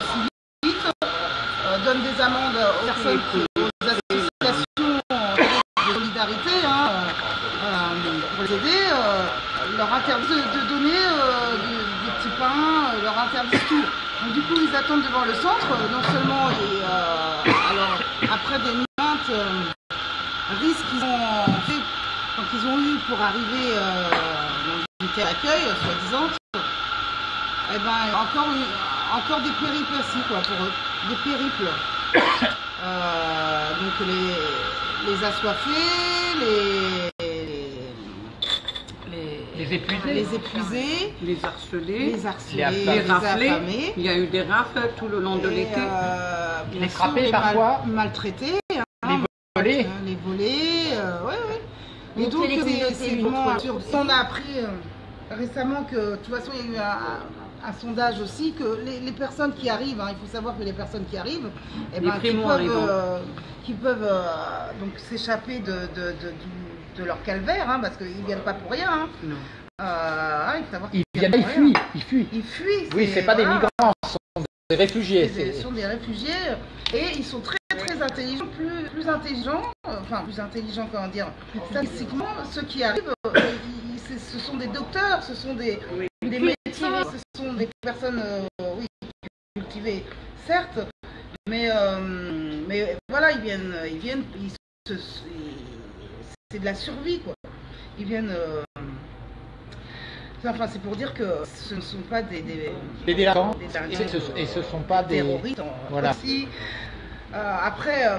Speaker 6: aussi vite, donnent des amendes aux personnes qui, leur de, donner euh, du, du petit pain, euh, leur interdisent tout. Donc du coup ils attendent devant le centre, euh, non seulement et, alors après des maintes euh, risques qu'ils ont fait, qu'ils ont eu pour arriver dans une d'accueil, soi-disant, eh ben encore encore des péripéties quoi pour eux, des périples. Donc les, les assoiffés, les, les,
Speaker 1: Les épuisés.
Speaker 6: les épuisés,
Speaker 3: les harcelés,
Speaker 6: les harcelés,
Speaker 1: Les affamés.
Speaker 6: les
Speaker 3: les raflés.
Speaker 6: affamés.
Speaker 3: Il y a eu des rafles tout le long de l'été.
Speaker 6: euh,
Speaker 1: Les frappés
Speaker 6: les mal-
Speaker 1: parfois.
Speaker 6: maltraités,
Speaker 1: Volés.
Speaker 6: euh, les volés, euh, ouais, ouais. Et donc,
Speaker 5: les
Speaker 6: c'est- vraiment absurde. On a appris euh, récemment que, de toute façon, il y a eu un, un sondage aussi, que les, les personnes qui arrivent, hein, il faut savoir que les personnes qui arrivent, eh
Speaker 3: Les
Speaker 6: ben, qui peuvent, euh, qui peuvent euh, donc s'échapper de, de, de leur calvaire, hein, parce qu'ils ne viennent pas pour rien. hein. Euh, hein, il
Speaker 1: fuient. Ils fuient. Oui, c'est pas des migrants, ce sont des réfugiés.
Speaker 6: Ce sont des réfugiés et ils sont très très intelligents, plus, plus intelligents, enfin plus intelligents comment dire, statistiquement, ceux qui arrivent, euh, ce sont des docteurs, ce sont des, des médecins, ce sont des personnes, euh, oui, cultivées, certes, mais, euh, mais voilà, ils viennent, ils viennent, c'est de la survie quoi. Ils viennent. euh, Enfin, c'est pour dire que ce ne sont pas des, des,
Speaker 1: Des délinquants.
Speaker 6: des
Speaker 1: Et ce, et ce sont pas des.
Speaker 6: terroristes
Speaker 1: Voilà.
Speaker 6: aussi. Euh, après, euh,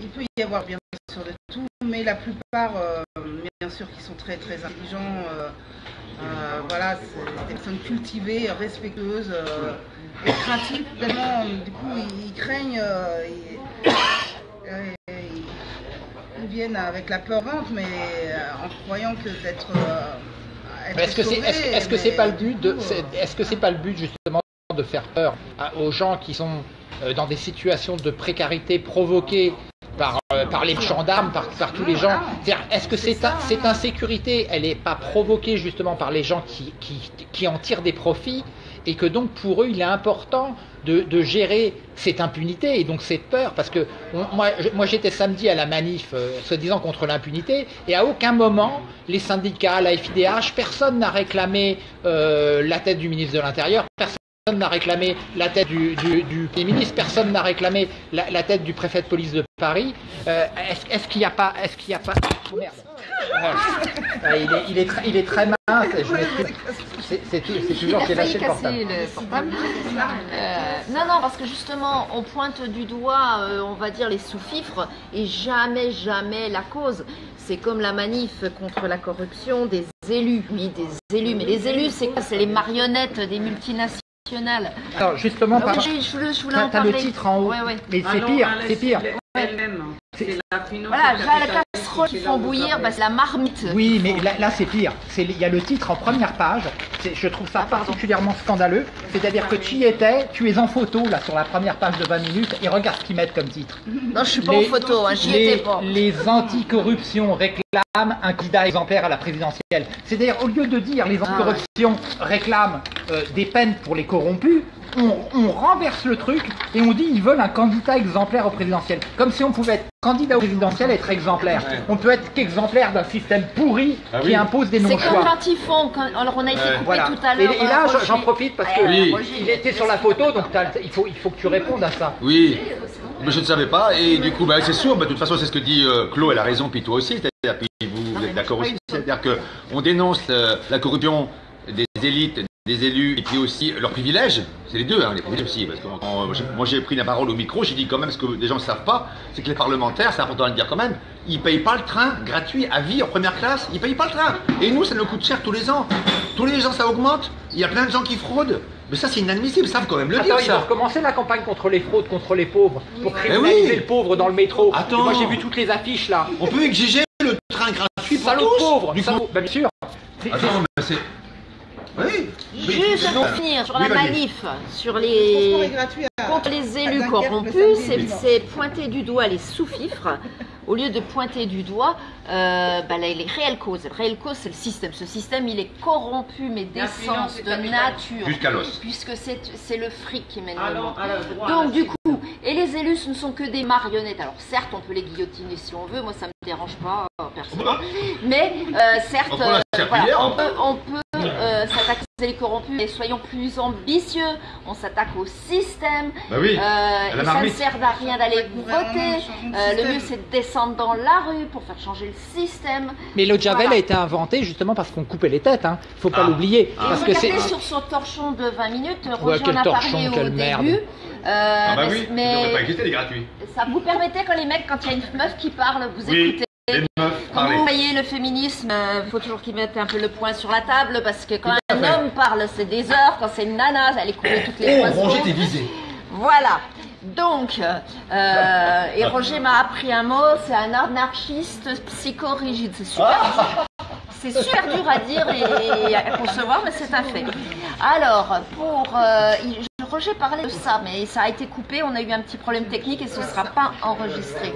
Speaker 6: il peut y avoir bien sûr de tout, mais la plupart, euh, bien sûr, qui sont très très intelligents. euh, euh, voilà, c'est des personnes cultivées, respectueuses, euh, et craintives. Euh, du coup, ils, ils craignent. euh, ils, euh, viennent avec la peur au ventre, mais euh, en croyant que d'être.
Speaker 1: Est-ce que c'est
Speaker 6: mais
Speaker 1: pas le but de
Speaker 6: coup,
Speaker 1: c'est- est-ce que c'est pas le but justement de faire peur à- aux gens qui sont euh, dans des situations de précarité provoquées par, euh, par les gendarmes, par, par tous les gens? C'est-à-dire, Est-ce que cette, cette insécurité, elle n'est pas provoquée justement par les gens qui, qui, qui en tirent des profits et que donc pour eux, il est important de, gérer cette impunité et donc cette peur. Parce que moi, moi j'étais samedi à la manif, euh, se disant contre l'impunité, et à aucun moment, les syndicats, la FIDH, personne n'a réclamé euh, la tête du ministre de l'Intérieur, n'a réclamé la tête du, du, ministre, personne n'a réclamé la, la tête du préfet de police de Paris. Euh, est-ce, qu'il n'y a pas, est-ce qu'il a pas, oh, merde. Il, est, il, est très, il est très mince. C'est, toujours j'ai lâché portable.
Speaker 5: le portable. Euh, non, non, parce que justement, on pointe du doigt, euh, on va dire, les sous-fifres et jamais, jamais la cause. C'est comme la manif contre la corruption des élus. Oui, des élus. Mais les élus, c'est quoi? C'est les marionnettes des multinationales.
Speaker 1: Alors justement,
Speaker 5: Ah
Speaker 1: par-
Speaker 5: je, je voulais- je voulais
Speaker 1: t'as,
Speaker 5: en
Speaker 1: t'as le titre en haut.
Speaker 5: Ouais, ouais.
Speaker 1: Mais c'est pire, c'est pire.
Speaker 3: Elle-même. C'est la
Speaker 5: Voilà, la casserole font bouillir, bah, c'est la marmite.
Speaker 1: Oui, mais là, là, c'est pire. Il y a le titre en première page. Je trouve ça particulièrement scandaleux. C'est-à-dire que tu y étais, tu es en photo là sur la première page de 20 minutes et regarde ce qu'ils mettent comme titre.
Speaker 5: Non, je suis pas en photo, hein, j'y
Speaker 1: les,
Speaker 5: étais pas.
Speaker 1: les anticorruptions réclament un candidat exemplaire à la présidentielle. C'est-à-dire, au lieu de dire les anticorruptions réclament euh, des peines pour les corrompus, on, on renverse le truc et on dit ils veulent un candidat exemplaire au présidentiel. Comme si on pouvait être candidat au présidentiel et être exemplaire. On peut être qu'exemplaire d'un système pourri
Speaker 7: Ah
Speaker 1: qui impose des
Speaker 5: C'est comme
Speaker 1: non-choix.
Speaker 5: quand ils font, quand- alors on a été
Speaker 7: Ouais.
Speaker 5: coupé
Speaker 1: Voilà.
Speaker 5: tout à l'heure.
Speaker 1: et là,
Speaker 5: euh,
Speaker 1: j'en- profite parce
Speaker 5: Ouais,
Speaker 7: Oui.
Speaker 5: Roger,
Speaker 1: il était sur la photo, donc il faut, il faut que tu répondes à ça.
Speaker 7: Oui, mais je ne savais pas. Et du coup, bah, c'est sûr, bah, de toute façon, c'est ce que dit euh, Claude, elle a raison, puis toi aussi. C'est-à-dire, puis vous, vous êtes d'accord aussi. C'est-à-dire qu'on dénonce euh, la corruption des élites, des élus, et puis aussi leurs privilèges. C'est les deux, hein, les privilèges aussi. Parce que quand- moi, j'ai- pris la parole au micro, j'ai dit quand même ce que les gens ne savent pas, c'est que les parlementaires, c'est important de le dire quand même, ils payent pas le train gratuit à vie en première classe. Ils payent pas le train. Et nous, ça nous coûte cher tous les ans. Tous les ans, ça augmente. Il y a plein de gens qui fraudent. Mais ça, c'est inadmissible. Ils savent quand même le
Speaker 1: Attends,
Speaker 7: dire.
Speaker 1: il va
Speaker 7: ça.
Speaker 1: recommencer la campagne contre les fraudes, contre les pauvres, pour
Speaker 7: Mais
Speaker 1: criminaliser
Speaker 7: oui.
Speaker 1: le pauvre dans le métro.
Speaker 7: Attends.
Speaker 1: Moi j'ai vu toutes les affiches là.
Speaker 7: On peut exiger le train gratuit pour
Speaker 1: Salaud
Speaker 7: tous.
Speaker 1: pauvre,
Speaker 7: Du coup-
Speaker 1: bah, bien sûr.
Speaker 7: Attends, mais c'est. Oui.
Speaker 5: Juste pour finir sur
Speaker 7: Oui,
Speaker 5: la manif, sur les
Speaker 6: gratuit à-
Speaker 5: contre les élus corrompus, c'est pointer du doigt les sous-fifres au lieu de pointer du doigt euh, bah, les, les réelles causes. Les réelles causes, c'est le système. Ce système, il est corrompu, mais d'essence, de nature,
Speaker 7: Jusqu'à l'os.
Speaker 5: puisque c'est c'est le fric qui mène le
Speaker 3: droite.
Speaker 5: Donc du coup, et les élus, ce ne sont que des marionnettes. Alors certes, on peut les guillotiner si on veut, moi ça me dérange pas euh, personnellement, mais euh, certes,
Speaker 7: On
Speaker 5: euh,
Speaker 7: serpillière,
Speaker 5: voilà, on
Speaker 7: hein.
Speaker 5: peut, on peut euh, s'attaquer aux corrompus, mais soyons plus ambitieux. On s'attaque au système.
Speaker 7: Bah oui.
Speaker 5: Euh, et ça ne sert à rien d'aller voter. Euh, le mieux, c'est de descendre dans la rue pour faire changer le système.
Speaker 1: Mais le Javel
Speaker 5: Voilà.
Speaker 1: a été inventé justement parce qu'on coupait les têtes, hein. Faut pas
Speaker 7: Ah.
Speaker 1: l'oublier.
Speaker 5: Et
Speaker 1: Parce que c'est.
Speaker 5: regardez sur son torchon de 20 minutes, Roger
Speaker 1: quel
Speaker 5: en a
Speaker 1: torchon,
Speaker 5: parlé au
Speaker 1: quelle
Speaker 5: début.
Speaker 1: merde.
Speaker 5: Euh,
Speaker 7: Ah bah
Speaker 5: mais-
Speaker 7: oui, pas les gratuits.
Speaker 5: ça vous permettait quand les mecs, quand il y a une meuf qui parle, vous
Speaker 7: Oui.
Speaker 5: écoutez. Vous voyez le féminisme, il faut toujours qu'ils mettent un peu le point sur la table parce que quand un
Speaker 1: fait.
Speaker 5: homme parle, c'est des heures. Quand c'est une nana, elle est coupée toutes les
Speaker 7: Oh, Roger, t'es visé.
Speaker 5: Voilà. Donc, euh, et Roger m'a appris un mot, c'est un anarchiste psychorigide. C'est super. C'est super dur à dire et à concevoir, mais c'est un fait. Alors, pour euh, Roger parlait de ça, mais ça a été coupé. On a eu un petit problème technique et ce ne sera pas enregistré.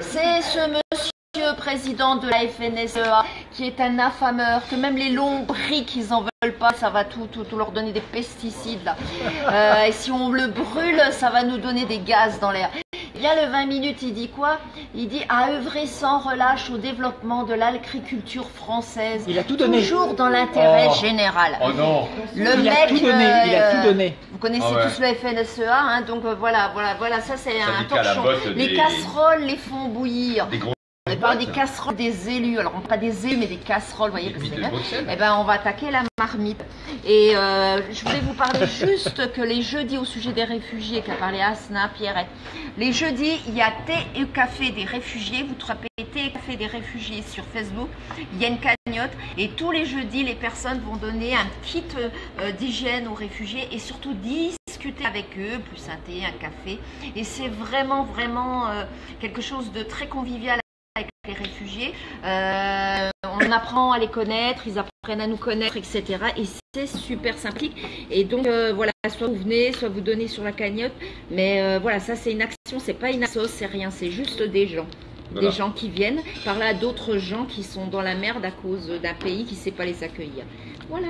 Speaker 5: C'est ce monsieur président de la FNSEA qui est un affameur, que même les lombrics ils en veulent pas, ça va tout, tout, tout leur donner des pesticides là. Euh, et si on le brûle, ça va nous donner des gaz dans l'air. Il y a le 20 minutes, il dit quoi? Il dit à œuvrer sans relâche au développement de l'agriculture française.
Speaker 1: Il a tout donné.
Speaker 5: Toujours dans l'intérêt
Speaker 7: Oh.
Speaker 5: général.
Speaker 7: Oh non.
Speaker 5: Le
Speaker 1: Il a
Speaker 5: mec,
Speaker 1: tout donné, il a
Speaker 5: euh,
Speaker 1: tout donné.
Speaker 5: Vous connaissez
Speaker 7: Ah ouais.
Speaker 5: tous le FNSEA, hein, donc euh, voilà, voilà, voilà, ça c'est un torchon. Les
Speaker 7: des-
Speaker 5: casseroles les font bouillir.
Speaker 7: Des gros.
Speaker 5: On parle des casseroles des élus, alors pas des élus mais des casseroles, vous voyez, parce que. Eh ben, on va attaquer la marmite. Et euh, je voulais vous parler juste que les jeudis au sujet des réfugiés, qu'a parlé Asna, Pierrette. Les jeudis, il y a thé et café des réfugiés. Vous tapez thé et café des réfugiés sur Facebook. Il y a une cagnotte. Et tous les jeudis, les personnes vont donner un kit euh, d'hygiène aux réfugiés et surtout discuter avec eux, plus un thé, un café. Et c'est vraiment, vraiment euh, quelque chose de très convivial avec les réfugiés. Euh, on apprend à les connaître, ils apprennent à nous connaître, etc. Et c'est super sympathique. Et donc euh, voilà, soit vous venez, soit vous donnez sur la cagnotte. Mais euh, voilà, ça c'est une action, c'est pas une asso, c'est rien, c'est juste des gens.
Speaker 7: Voilà.
Speaker 5: Des gens qui viennent parler à d'autres gens qui sont dans la merde à cause d'un pays qui ne sait pas les accueillir. Voilà.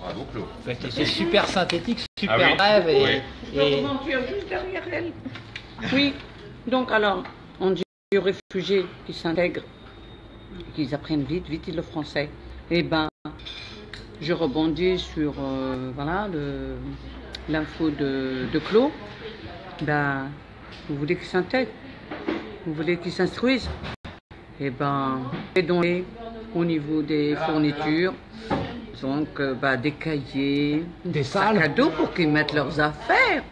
Speaker 7: Bravo, Claude.
Speaker 1: C'est super synthétique, super
Speaker 7: Ah oui
Speaker 1: bref. Et,
Speaker 7: Oui.
Speaker 3: Juste derrière elle. Oui, donc alors, on dit aux réfugiés qui s'intègrent, qu'ils apprennent vite, vite le français. Eh ben, je rebondis sur euh, voilà l'info de, de Claude. Ben, vous voulez qu'ils s'intègrent Vous voulez qu'ils s'instruisent Eh ben, aidons-les au niveau des fournitures. Donc, euh, bah, des cahiers,
Speaker 1: Des
Speaker 3: sacs à dos pour qu'ils mettent leurs affaires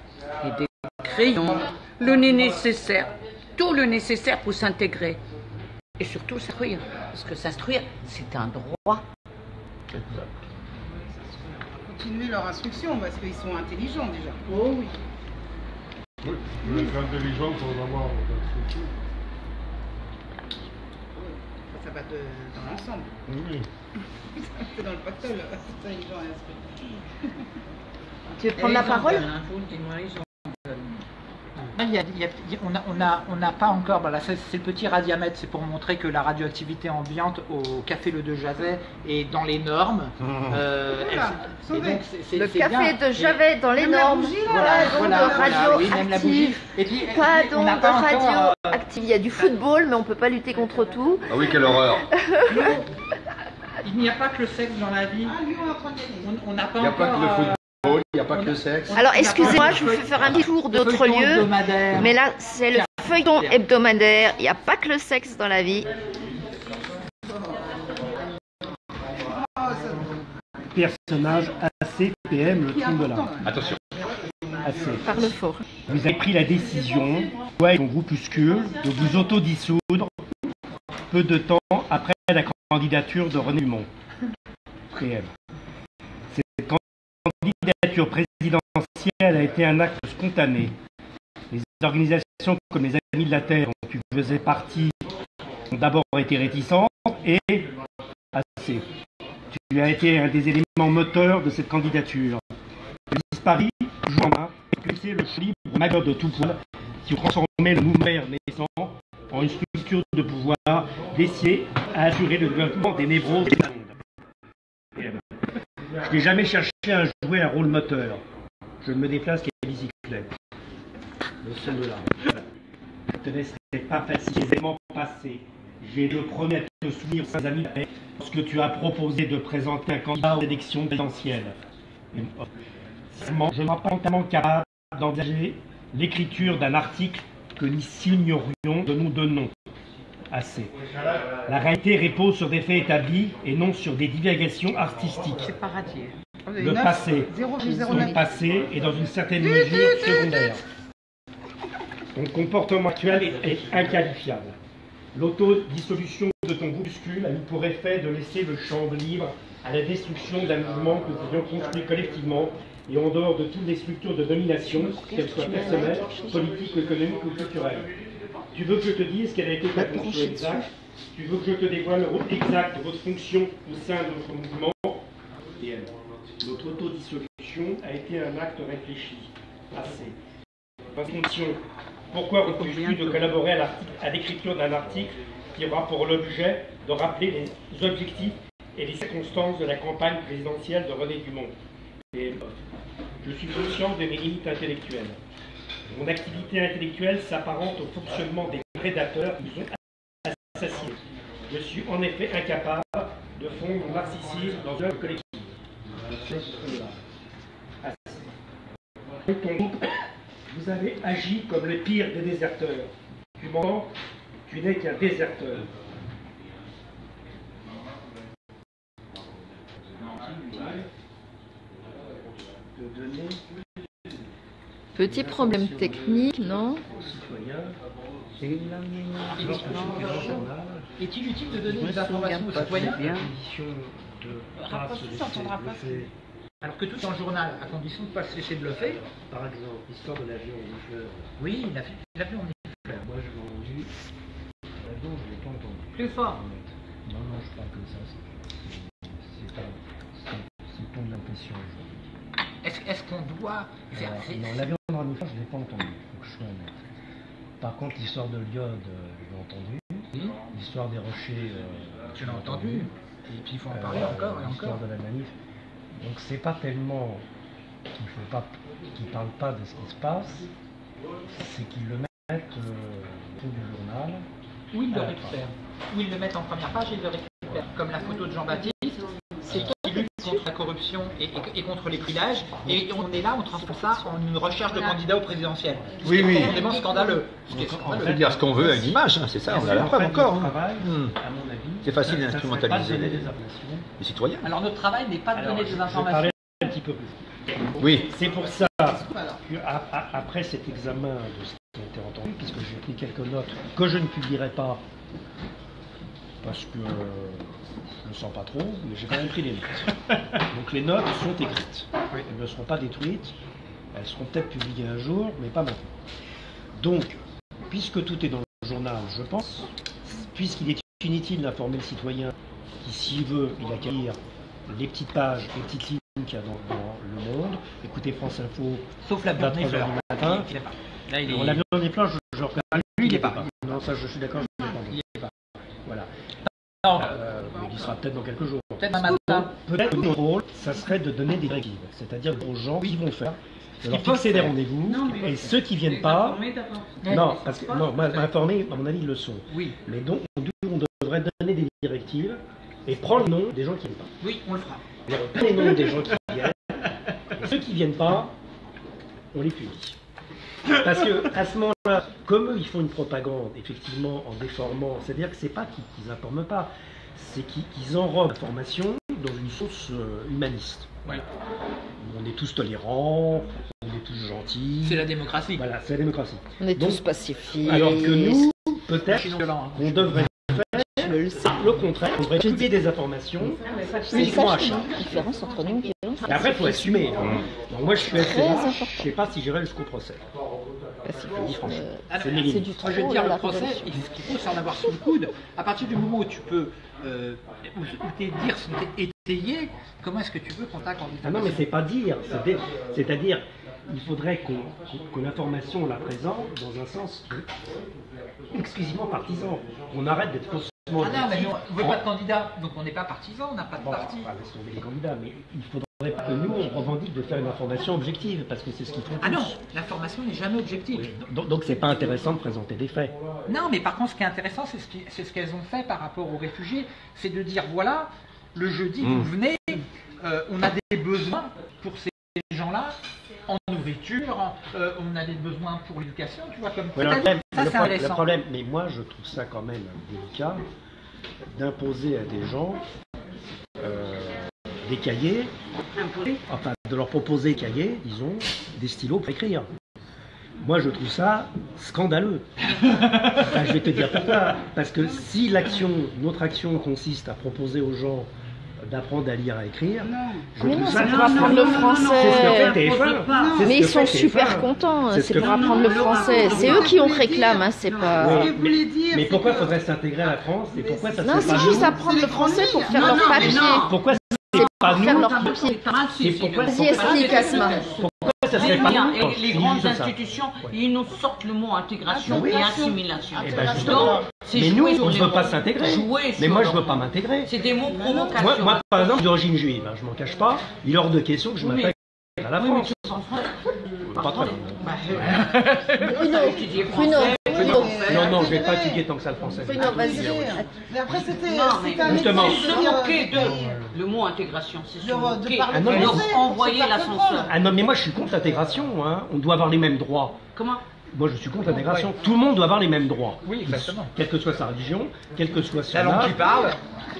Speaker 3: et des crayons, le nécessaire, tout le nécessaire pour s'intégrer. Et surtout s'instruire. Parce que s'instruire, c'est un droit.
Speaker 6: Continuer leur instruction parce qu'ils sont intelligents déjà.
Speaker 3: Oh oui.
Speaker 8: Oui, vous êtes intelligent sans avoir d'instruction.
Speaker 6: Ça va de- dans l'ensemble.
Speaker 8: Oui.
Speaker 6: C'est dans le pactole, intelligent et instruit.
Speaker 5: Tu veux prendre la parole
Speaker 1: il y a- il y a- il y a- on n'a on a, on a pas encore, voilà, c'est le petit radiamètre, c'est pour montrer que la radioactivité ambiante au café Le De Javet est dans les normes. Euh,
Speaker 6: Voilà,
Speaker 1: elle- et
Speaker 5: Le café
Speaker 1: bien.
Speaker 5: de
Speaker 1: Et-
Speaker 5: Javet dans les
Speaker 6: Même
Speaker 5: normes.
Speaker 1: Voilà,
Speaker 5: d'onde
Speaker 1: voilà, voilà, oui, même la bougie.
Speaker 5: radioactive.
Speaker 1: Et puis,
Speaker 5: Pas
Speaker 1: encore, euh,
Speaker 5: radioactive. Il y a du football, mais on peut pas lutter contre tout.
Speaker 7: Ah oui, quelle horreur.
Speaker 1: il n'y a pas que le sexe dans la vie.
Speaker 6: Ah, lui, on de
Speaker 1: n'a pas
Speaker 7: Il n'y a pas
Speaker 1: encore,
Speaker 7: que le
Speaker 1: euh,
Speaker 7: football, il n'y a pas que le sexe.
Speaker 5: Alors, excusez-moi, je vous fais faire un petit tour d'autres lieux. Mais là, c'est le feuilleton hebdomadaire. Il n'y a pas que le sexe dans la vie.
Speaker 2: Personnage AC, PM, le trou de là.
Speaker 7: Attention.
Speaker 2: AC.
Speaker 5: Parle fort.
Speaker 2: Vous avez pris la décision, toi et ton groupuscule, de vous autodissoudre peu de temps après la candidature de René Dumont. PM. Cette candidature présidentielle a été un acte spontané. Les organisations comme les Amis de la Terre, dont tu faisais partie, ont d'abord été réticentes et assez. Tu as été un des éléments moteurs de cette candidature. Disparu, joue en main, expulsé le libre majeur de tout poil qui ont transformé le mouvement naissant en une structure de pouvoir décidée à assurer le développement des névroses monde. Je n'ai jamais cherché à jouer un rôle moteur. Je me déplace qu'à bicyclette. Le seul là. Je te laisserai pas facile les éléments passés. J'ai le premier à te souvenir, aux amis, lorsque tu as proposé de présenter un candidat aux élections présidentielles. Sincèrement, Je ne suis pas entièrement capable d'envisager l'écriture d'un article que nous signerions de nous donnons. Assez. La réalité repose sur des faits établis et non sur des divagations artistiques. Le passé,
Speaker 6: 0,09.
Speaker 2: ton passé est dans une certaine mesure secondaire. Ton comportement actuel est, inqualifiable. L'autodissolution de ton groupuscule a eu pour effet de laisser le champ libre à la destruction d'un mouvement que nous avions construit collectivement et en dehors de toutes les structures de domination, qu'elles soient personnelles, politiques, économiques ou culturelles. Tu veux que je te dise quelle a été ta fonction exacte Tu veux que je te dévoile le rôle exact de votre fonction au sein de notre mouvement Et Notre autodissolution a été un acte réfléchi, assez. Ma fonction, pourquoi refuses-tu de collaborer à, l'écriture d'un article qui aura pour l'objet de rappeler les objectifs et les circonstances de la campagne présidentielle de René Dumont? Et Je suis conscient de mes limites intellectuelles. Mon activité intellectuelle s'apparente au fonctionnement des prédateurs qui nous ont assassinés. Je suis en effet incapable de fondre mon narcissisme dans. Ton groupe, vous avez agi comme le pire des déserteurs. Tu m'entends Tu n'es qu'un déserteur. Donner
Speaker 5: Petit problème technique, non
Speaker 1: Est-il utile de donner des informations aux citoyens?
Speaker 2: Pas
Speaker 1: Rapproche-toi, pas. alors que tout en journal, à condition de ne pas se laisser bluffer
Speaker 2: Par exemple, l'histoire de l'avion rouge.
Speaker 1: Oui, il a fait, il a fait en
Speaker 2: Moi, je l'ai rendu
Speaker 4: Plus fort.
Speaker 2: Non, non, je parle comme ça. c'est- pas. Ton impression.
Speaker 1: Est-ce qu'on doit faire
Speaker 2: Alors, non, la viande ramifère, je ne l'ai pas entendu, faut que je sois honnête. Par contre, l'histoire de l'iode, euh, je l'ai entendu.
Speaker 1: Oui,
Speaker 2: L'histoire des rochers, euh,
Speaker 1: tu l'as entendu. Et puis il faut en parler
Speaker 2: Euh,
Speaker 1: encore et
Speaker 2: L'histoire
Speaker 1: encore.
Speaker 2: de la manif. Donc c'est pas tellement qu'il faut pas, qu'ils parlent pas de ce qui se passe, c'est qu'ils le mettent au du journal.
Speaker 1: Où ils le
Speaker 2: Ah,
Speaker 1: récupèrent Où ils le mettent en première page et ils le récupèrent. Comme la photo de Jean-Baptiste, contre la corruption et, et- et contre les privilèges. Et on est là, on transforme ça en une recherche de candidat au présidentiel. Ce qui
Speaker 7: Oui,
Speaker 1: est
Speaker 7: oui.
Speaker 1: profondément scandaleux. Est
Speaker 7: On
Speaker 1: scandaleux.
Speaker 7: peut dire ce qu'on veut avec l'image, hein, c'est ça, on a la preuve encore. hein. Hmm.
Speaker 2: à mon avis,
Speaker 7: C'est facile d'instrumentaliser les-
Speaker 2: des informations.
Speaker 7: Les citoyens.
Speaker 1: Alors notre travail n'est pas de donner des informations.
Speaker 2: un petit peu plus.
Speaker 7: Oui.
Speaker 2: C'est pour ça
Speaker 6: Alors,
Speaker 2: que, a- a- après cet examen de ce qui a été entendu, puisque j'ai pris quelques notes que je ne publierai pas, parce que euh, je ne sens pas trop, mais j'ai quand même pris les notes. Donc les notes sont écrites. Elles ne seront pas détruites. Elles seront peut-être publiées un jour, mais pas maintenant. Donc, puisque tout est dans le journal, je pense, puisqu'il est inutile d'informer le citoyen qui, s'il veut, il a qu'à lire les petites pages, les petites lignes qu'il y a dans, dans Le Monde, écoutez France Info,
Speaker 1: Sauf la
Speaker 2: à
Speaker 1: viande
Speaker 2: 3 heures du matin.
Speaker 1: Il est pas. Là, il est.
Speaker 2: On l'a vu dans les plans, je, je
Speaker 1: lui, il est pas.
Speaker 2: Non, ça, je suis d'accord, je ne l'ai pas.
Speaker 1: Non,
Speaker 2: Euh, mais il sera peut-être dans quelques jours.
Speaker 1: peut-être un matin.
Speaker 2: Peut-être que notre rôle, ça serait de donner des directives, c'est-à-dire aux gens qui vont faire, de leur fixer des rendez-vous, et ceux qui viennent pas, non, parce que non, moi, m'informer, à mon avis, ils le sont.
Speaker 1: Oui,
Speaker 2: Mais donc, on devrait donner des directives et prendre le nom des gens qui viennent pas.
Speaker 1: oui, on le fera.
Speaker 2: On prend les noms des gens qui viennent, et ceux qui viennent pas, on les punit. Parce que à ce moment-là, comme eux, ils font une propagande, effectivement, en déformant, c'est-à-dire que c'est pas qu'ils informent pas, c'est qu'ils enrobent l'information dans une sauce euh, humaniste.
Speaker 1: Ouais.
Speaker 2: On est tous tolérants, on est tous gentils.
Speaker 1: C'est la démocratie.
Speaker 2: Voilà, c'est la démocratie.
Speaker 5: On est
Speaker 2: Donc,
Speaker 5: tous pacifiés.
Speaker 2: Alors que nous, peut-être
Speaker 1: hein.
Speaker 2: qu'on devrait faire le contraire, on devrait publier des informations
Speaker 5: C'est
Speaker 2: uniquement à
Speaker 5: ça
Speaker 2: chaque.
Speaker 5: la différence entre nous et
Speaker 2: après, il faut assumer. hein. Donc moi, je suis assez je sais pas si j'irai jusqu'au procès.
Speaker 5: Euh,
Speaker 1: Alors,
Speaker 2: C'est
Speaker 5: du.
Speaker 1: Moi, je veux
Speaker 5: trop,
Speaker 1: dire,
Speaker 5: là,
Speaker 1: le procès, il faut s'en avoir sous le coude. À partir du moment où tu peux, euh, où, tes dires sont étayés, comment est-ce que tu veux qu'on t'accorde
Speaker 2: Ah non, mais c'est pas dire. C'est-à-dire, il faudrait qu'on qu'on- que l'information, on la présente dans un sens exclusivement partisan. On arrête d'être faussement
Speaker 1: Ah non, mais on veut pas de candidat, donc on n'est pas partisan, on n'a pas de
Speaker 2: Bon,
Speaker 1: parti.
Speaker 2: on va laisser tomber les candidats, mais il faudrait pas que nous, on revendique de faire une information objective, parce que c'est ce qu'ils font
Speaker 1: Ah non, l'information n'est jamais objective.
Speaker 2: Donc, donc c'est pas intéressant de présenter des faits.
Speaker 1: Non, mais par contre, ce qui est intéressant, c'est ce qu'elles ont fait par rapport aux réfugiés, c'est de dire voilà, le jeudi, vous venez, euh, on a des besoins pour ces gens-là, en nourriture, euh, on a des besoins pour l'éducation, tu vois, comme
Speaker 2: Ouais, le,
Speaker 1: ça,
Speaker 2: problème,
Speaker 1: ça,
Speaker 2: le
Speaker 1: c'est
Speaker 2: pro-
Speaker 1: intéressant.
Speaker 2: le problème, mais moi je trouve ça quand même délicat d'imposer à des gens euh, des cahiers, enfin de leur proposer des cahiers, disons, des stylos pour écrire. Moi je trouve ça scandaleux. Enfin, je vais te dire pourquoi. Parce que si l'action, notre action consiste à proposer aux gens d'apprendre à lire, à écrire, je
Speaker 5: Mais
Speaker 2: trouve
Speaker 5: non,
Speaker 2: ça
Speaker 5: c'est pour apprendre le français.
Speaker 2: fait TF1. C'est ce
Speaker 5: Mais ils sont super
Speaker 2: TF1.
Speaker 5: contents,
Speaker 2: C'est ce
Speaker 5: c'est pour apprendre le français. C'est eux qui on réclame, hein, c'est pas.
Speaker 2: Oui, Mais pourquoi faudrait s'intégrer à la France et pourquoi ça
Speaker 5: Non, c'est juste apprendre le français pour faire leur
Speaker 6: Non, non,
Speaker 5: papier.
Speaker 6: non.
Speaker 2: Pourquoi c'est pas
Speaker 5: Faire
Speaker 2: nous. C'est pourquoi
Speaker 5: Vas-y, explique, Asma.
Speaker 2: pourquoi ça serait pas
Speaker 3: Bien, et les grandes institutions, ils nous sortent le mot intégration et
Speaker 6: Intégration.
Speaker 3: assimilation.
Speaker 2: Eh ben justement.
Speaker 3: Donc,
Speaker 2: Mais nous, on ne veut pas s'intégrer. Mais moi, je
Speaker 3: leurs
Speaker 2: veux pas m'intégrer.
Speaker 3: C'est des mots provocateurs.
Speaker 2: Moi, moi, par exemple, d'origine juive, hein, je m'en cache pas, il est hors de question que je
Speaker 3: Oui,
Speaker 2: m'intègre à la
Speaker 3: Oui, mais
Speaker 2: France. Pas très bien.
Speaker 3: Bah, euh.
Speaker 2: Non, non, je vais pas étudier tant que ça le français.
Speaker 5: Bruno, vas-y.
Speaker 6: Mais après, c'était.
Speaker 3: Non,
Speaker 2: justement.
Speaker 6: de
Speaker 3: Se moquer
Speaker 6: euh,
Speaker 3: de le mot intégration, c'est se
Speaker 6: de- de
Speaker 3: moquer.
Speaker 6: parler
Speaker 2: Ah non,
Speaker 3: envoyer l'ascenseur.
Speaker 2: Ah non, mais moi, je suis contre l'intégration. Hein. On doit avoir les mêmes droits.
Speaker 3: Comment?
Speaker 2: Moi, je suis contre l'intégration. Tout le monde doit avoir les mêmes droits.
Speaker 1: Oui, exactement.
Speaker 2: Quelle que soit sa religion, quel que soit son
Speaker 1: La langue parle,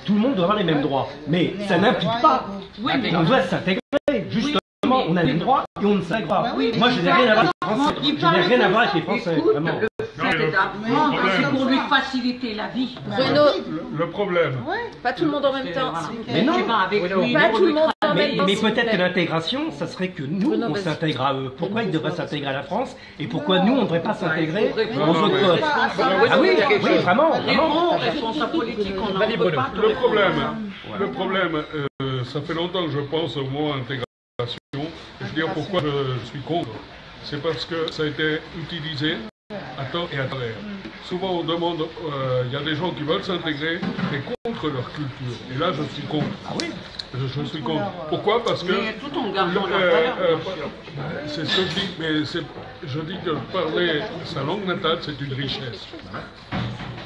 Speaker 2: tout le monde doit avoir les mêmes droits. Mais ça n'implique pas
Speaker 3: Oui, mais
Speaker 2: qu'on doit s'intégrer. On a les mêmes droits et on ne s'intègre pas.
Speaker 6: Bah oui,
Speaker 2: Moi, je n'ai rien à voir avec les Français. Je n'ai rien à voir avec les Français,
Speaker 3: Écoute,
Speaker 2: vraiment.
Speaker 3: Le fait d'apprendre,
Speaker 8: le
Speaker 3: c'est pour lui faciliter la vie.
Speaker 5: Bruno,
Speaker 8: Le problème,
Speaker 5: pas tout le monde en même temps.
Speaker 3: Voilà.
Speaker 2: Mais non.
Speaker 3: Avec lui,
Speaker 5: Pas tout le monde en même temps,
Speaker 2: mais peut-être que l'intégration, ça serait que nous,
Speaker 5: Bruno,
Speaker 2: on s'intègre à eux. Pourquoi ils devraient s'intégrer à la France et pourquoi nous, on ne devrait pas s'intégrer aux autres
Speaker 8: mais-
Speaker 2: peuples Ah oui, oui, vraiment.
Speaker 8: Le problème, le problème euh, ça fait longtemps que je pense au mot intégration. Je veux dire pourquoi je suis contre. C'est parce que ça a été utilisé à tort et à travers. Souvent on demande, euh, il y a des gens qui veulent s'intégrer, mais contre leur culture. Et là je suis contre.
Speaker 2: Ah oui?
Speaker 8: Je, je suis contre. Pourquoi? Parce que...
Speaker 3: Mais tout en gardant
Speaker 8: le-
Speaker 3: leur
Speaker 8: euh, euh,
Speaker 3: sûr.
Speaker 8: c'est ce que je dis, mais je dis que parler sa langue natale, c'est une richesse.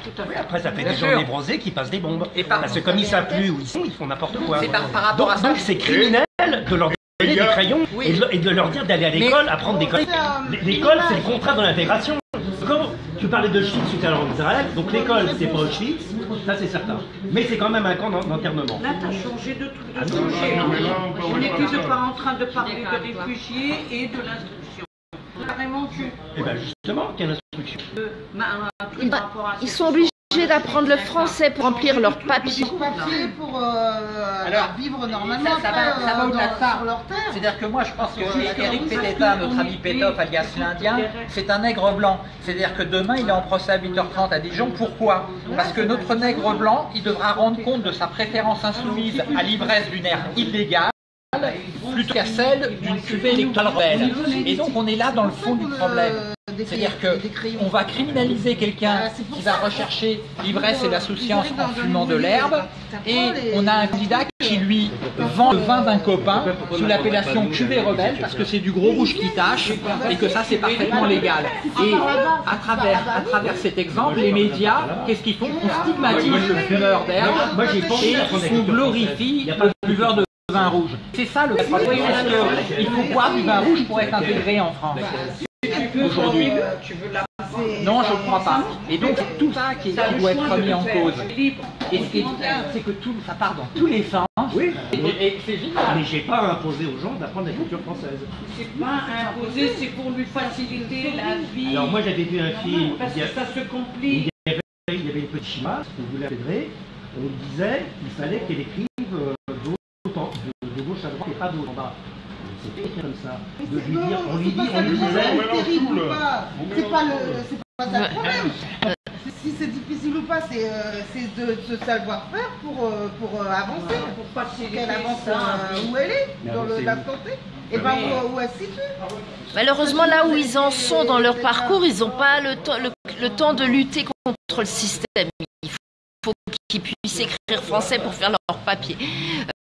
Speaker 3: Tout à
Speaker 2: Oui,
Speaker 3: fait.
Speaker 2: après, ça fait
Speaker 1: Bien
Speaker 2: des
Speaker 1: sûr.
Speaker 2: gens névrosés qui passent des bombes.
Speaker 1: Et par-
Speaker 2: Parce que comme ils savent plus où ils sont, ils font n'importe quoi.
Speaker 1: C'est par, par rapport à
Speaker 2: Donc
Speaker 1: ça.
Speaker 2: donc c'est criminel de leur des crayons
Speaker 1: Oui.
Speaker 2: et, de, et de leur dire d'aller à l'école, apprendre des codes. L'école, c'est le contraire de l'intégration. Quand tu parlais de Auschwitz tout à l'heure en Israël, donc l'école, c'est pas Auschwitz, ça c'est certain. Mais c'est quand même un camp d'enterrement.
Speaker 3: Là, tu as changé de tout.
Speaker 2: Ah
Speaker 8: on
Speaker 3: n'est plus
Speaker 8: pas
Speaker 3: en train de parler de réfugiés et de l'instruction. Carrément, tu.
Speaker 2: Et bien justement, quelle instruction?
Speaker 3: Euh,
Speaker 5: Ils, sont obligés d'apprendre le français pour remplir leurs papiers.
Speaker 6: pour euh,
Speaker 1: Alors,
Speaker 6: vivre normalement
Speaker 1: ça- ça va-
Speaker 6: après,
Speaker 1: ça va
Speaker 6: euh,
Speaker 1: au-delà de
Speaker 6: dans-
Speaker 1: ça.
Speaker 6: sur leur terre.
Speaker 1: C'est-à-dire que moi je pense que Eric Peteta, notre ami Pétoff, alias l'Indien, c'est un nègre blanc. C'est-à-dire que demain il est en procès à 8h30 à Dijon. Pourquoi? Parce que notre nègre blanc, il devra rendre compte de sa préférence insoumise à l'ivresse d'une ère illégale plutôt qu'à celle d'une cuvée électorale rebelle. Et donc on est là dans le fond du problème. C'est-à-dire que on va criminaliser quelqu'un qui va rechercher l'ivresse et l'insouciance en fumant de l'herbe, et on a un candidat qui lui vend le vin d'un copain sous l'appellation cuvée rebelle parce que c'est du gros rouge qui tâche et que ça c'est parfaitement légal. Et à travers, à travers cet exemple, les médias, qu'est-ce qu'ils font? On stigmatise le fumeur d'herbe et on glorifie le buveur de vin rouge. C'est ça le problème. Que il faut boire du vin rouge pour être intégré en France. Aujourd'hui. Non, je ne crois pas. Et donc, c'est tout ça qui, qui doit être remis en cause. Et ce qui est bien, c'est que tout, ça part dans tous les sens.
Speaker 2: Oui.
Speaker 1: Et, et c'est génial.
Speaker 2: Mais j'ai pas imposé aux gens d'apprendre la culture française.
Speaker 3: C'est pas imposé, c'est pour lui faciliter la vie.
Speaker 2: Alors moi j'avais vu un film,
Speaker 3: Parce
Speaker 2: il y
Speaker 3: que ça se complique.
Speaker 2: il y avait, il y avait une petite chima, qu'on voulait intégrer, on lui disait qu'il fallait qu'elle écrive euh, de, haut en- de- de haut en bas. C'était comme ça. De lui dire, on lui dit, on lui disait,
Speaker 6: C'est terrible ou pas le, c'est pas ça le problème. Si c'est difficile ou pas, c'est euh, c'est de, de savoir faire pour, euh, pour euh, avancer, pour pas qu'elle avance euh, où elle est,
Speaker 2: Mais
Speaker 6: dans la santé, et pas où, où elle se situe.
Speaker 5: Malheureusement, là où ils en sont dans leur parcours, ils n'ont pas le temps, le, le temps de lutter contre le système. Qu'ils puissent écrire français pour faire leur papier.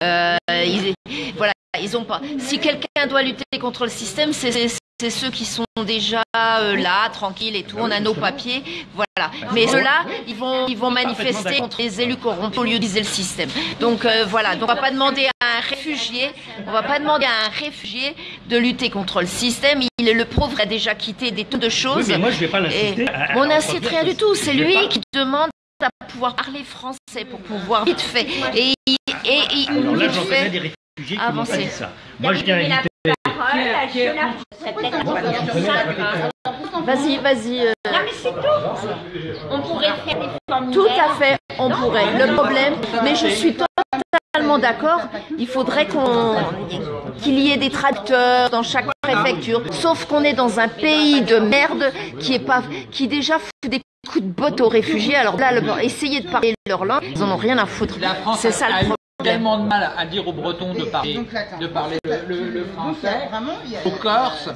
Speaker 5: Euh, ils, voilà, ils ont pas. Si quelqu'un doit lutter contre le système, c'est ceux qui sont déjà euh, là, tranquilles et tout. On a nos papiers, voilà. Mais ceux-là, ils vont, ils vont manifester contre les élus corrompus au lieu d'utiliser le système. Donc euh, voilà. Donc on va pas demander à un réfugié, on va pas demander à un réfugié de lutter contre le système. Il le pauvre a déjà quitté des tonnes de
Speaker 2: oui
Speaker 5: choses.
Speaker 2: mais moi je vais pas l'inciter.
Speaker 5: on n'incite rien du tout. C'est lui
Speaker 2: pas-
Speaker 5: qui demande à pouvoir parler français pour pouvoir vite fait. Et et il
Speaker 2: Alors là j'en connais des réfugiés qui pas dit ça. Moi je tiens à inviter.
Speaker 5: Vas-y, vas-y. euh,
Speaker 4: On pourrait faire des formulaires.
Speaker 5: Tout à fait, on pourrait. Le problème, mais je suis totalement d'accord, il faudrait qu'on qu'il y ait des traducteurs dans chaque préfecture. Sauf qu'on est dans un pays de merde qui est pas qui déjà fout des coups de botte aux réfugiés. Alors là, le, essayer de parler leur langue, ils en ont rien à foutre.
Speaker 1: La France
Speaker 5: C'est
Speaker 1: a,
Speaker 5: ça le problème.
Speaker 1: tellement de mal à dire aux Bretons de parler, de parler le, français. Aux Corses.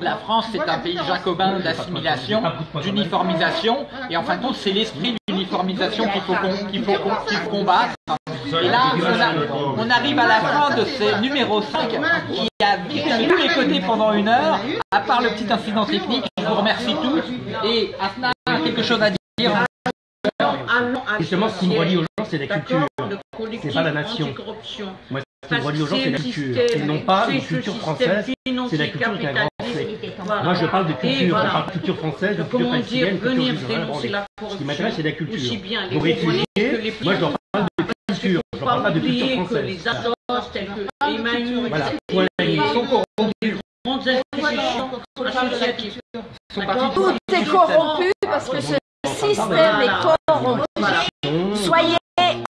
Speaker 1: La France, c'est un pays jacobin d'assimilation, d'uniformisation, et en fin de compte, c'est l'esprit d'uniformisation qu'il faut, qu'il faut, qu'on- qu'il faut combattre. Et là, on, a- on arrive à la fin de ce numéro 5 qui a vite tous les côtés pendant une heure, à part le petit incident technique. Je vous remercie tous. Et Asna quelque chose à dire
Speaker 2: Justement ce qui me relie aux gens c'est la culture. C'est pas la nation. Moi ce qui me relie aux gens c'est la culture.
Speaker 3: système-
Speaker 2: Et non pas une culture française. C'est la culture avec un grand.
Speaker 3: Voilà.
Speaker 2: Moi je parle de culture,
Speaker 3: voilà.
Speaker 2: je parle de culture française, de culture
Speaker 3: Comment dire,
Speaker 2: palestinienne, culture
Speaker 3: dénoncer
Speaker 2: branler.
Speaker 3: la
Speaker 2: Ce qui m'intéresse c'est la culture.
Speaker 3: Les
Speaker 2: réfugiés, moi je leur parle de culture, je leur parle pas de culture française.
Speaker 3: les accords tels que Emmanuel
Speaker 2: Voilà, point à la ligne.
Speaker 1: Ils sont. Ils sont partis
Speaker 5: Tout est corrompu parce que ce système est corrompu. Soyez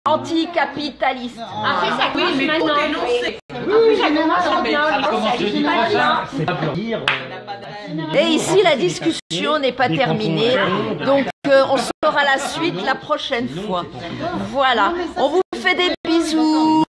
Speaker 5: anticapitaliste.
Speaker 4: Ah, ça
Speaker 6: Oui, mais
Speaker 4: maintenant. ça commence
Speaker 2: pas pour dire. euh,
Speaker 5: Et ici, la discussion n'est pas terminée. Donc, euh, on saura la suite la prochaine fois. Voilà. On vous fait des bisous.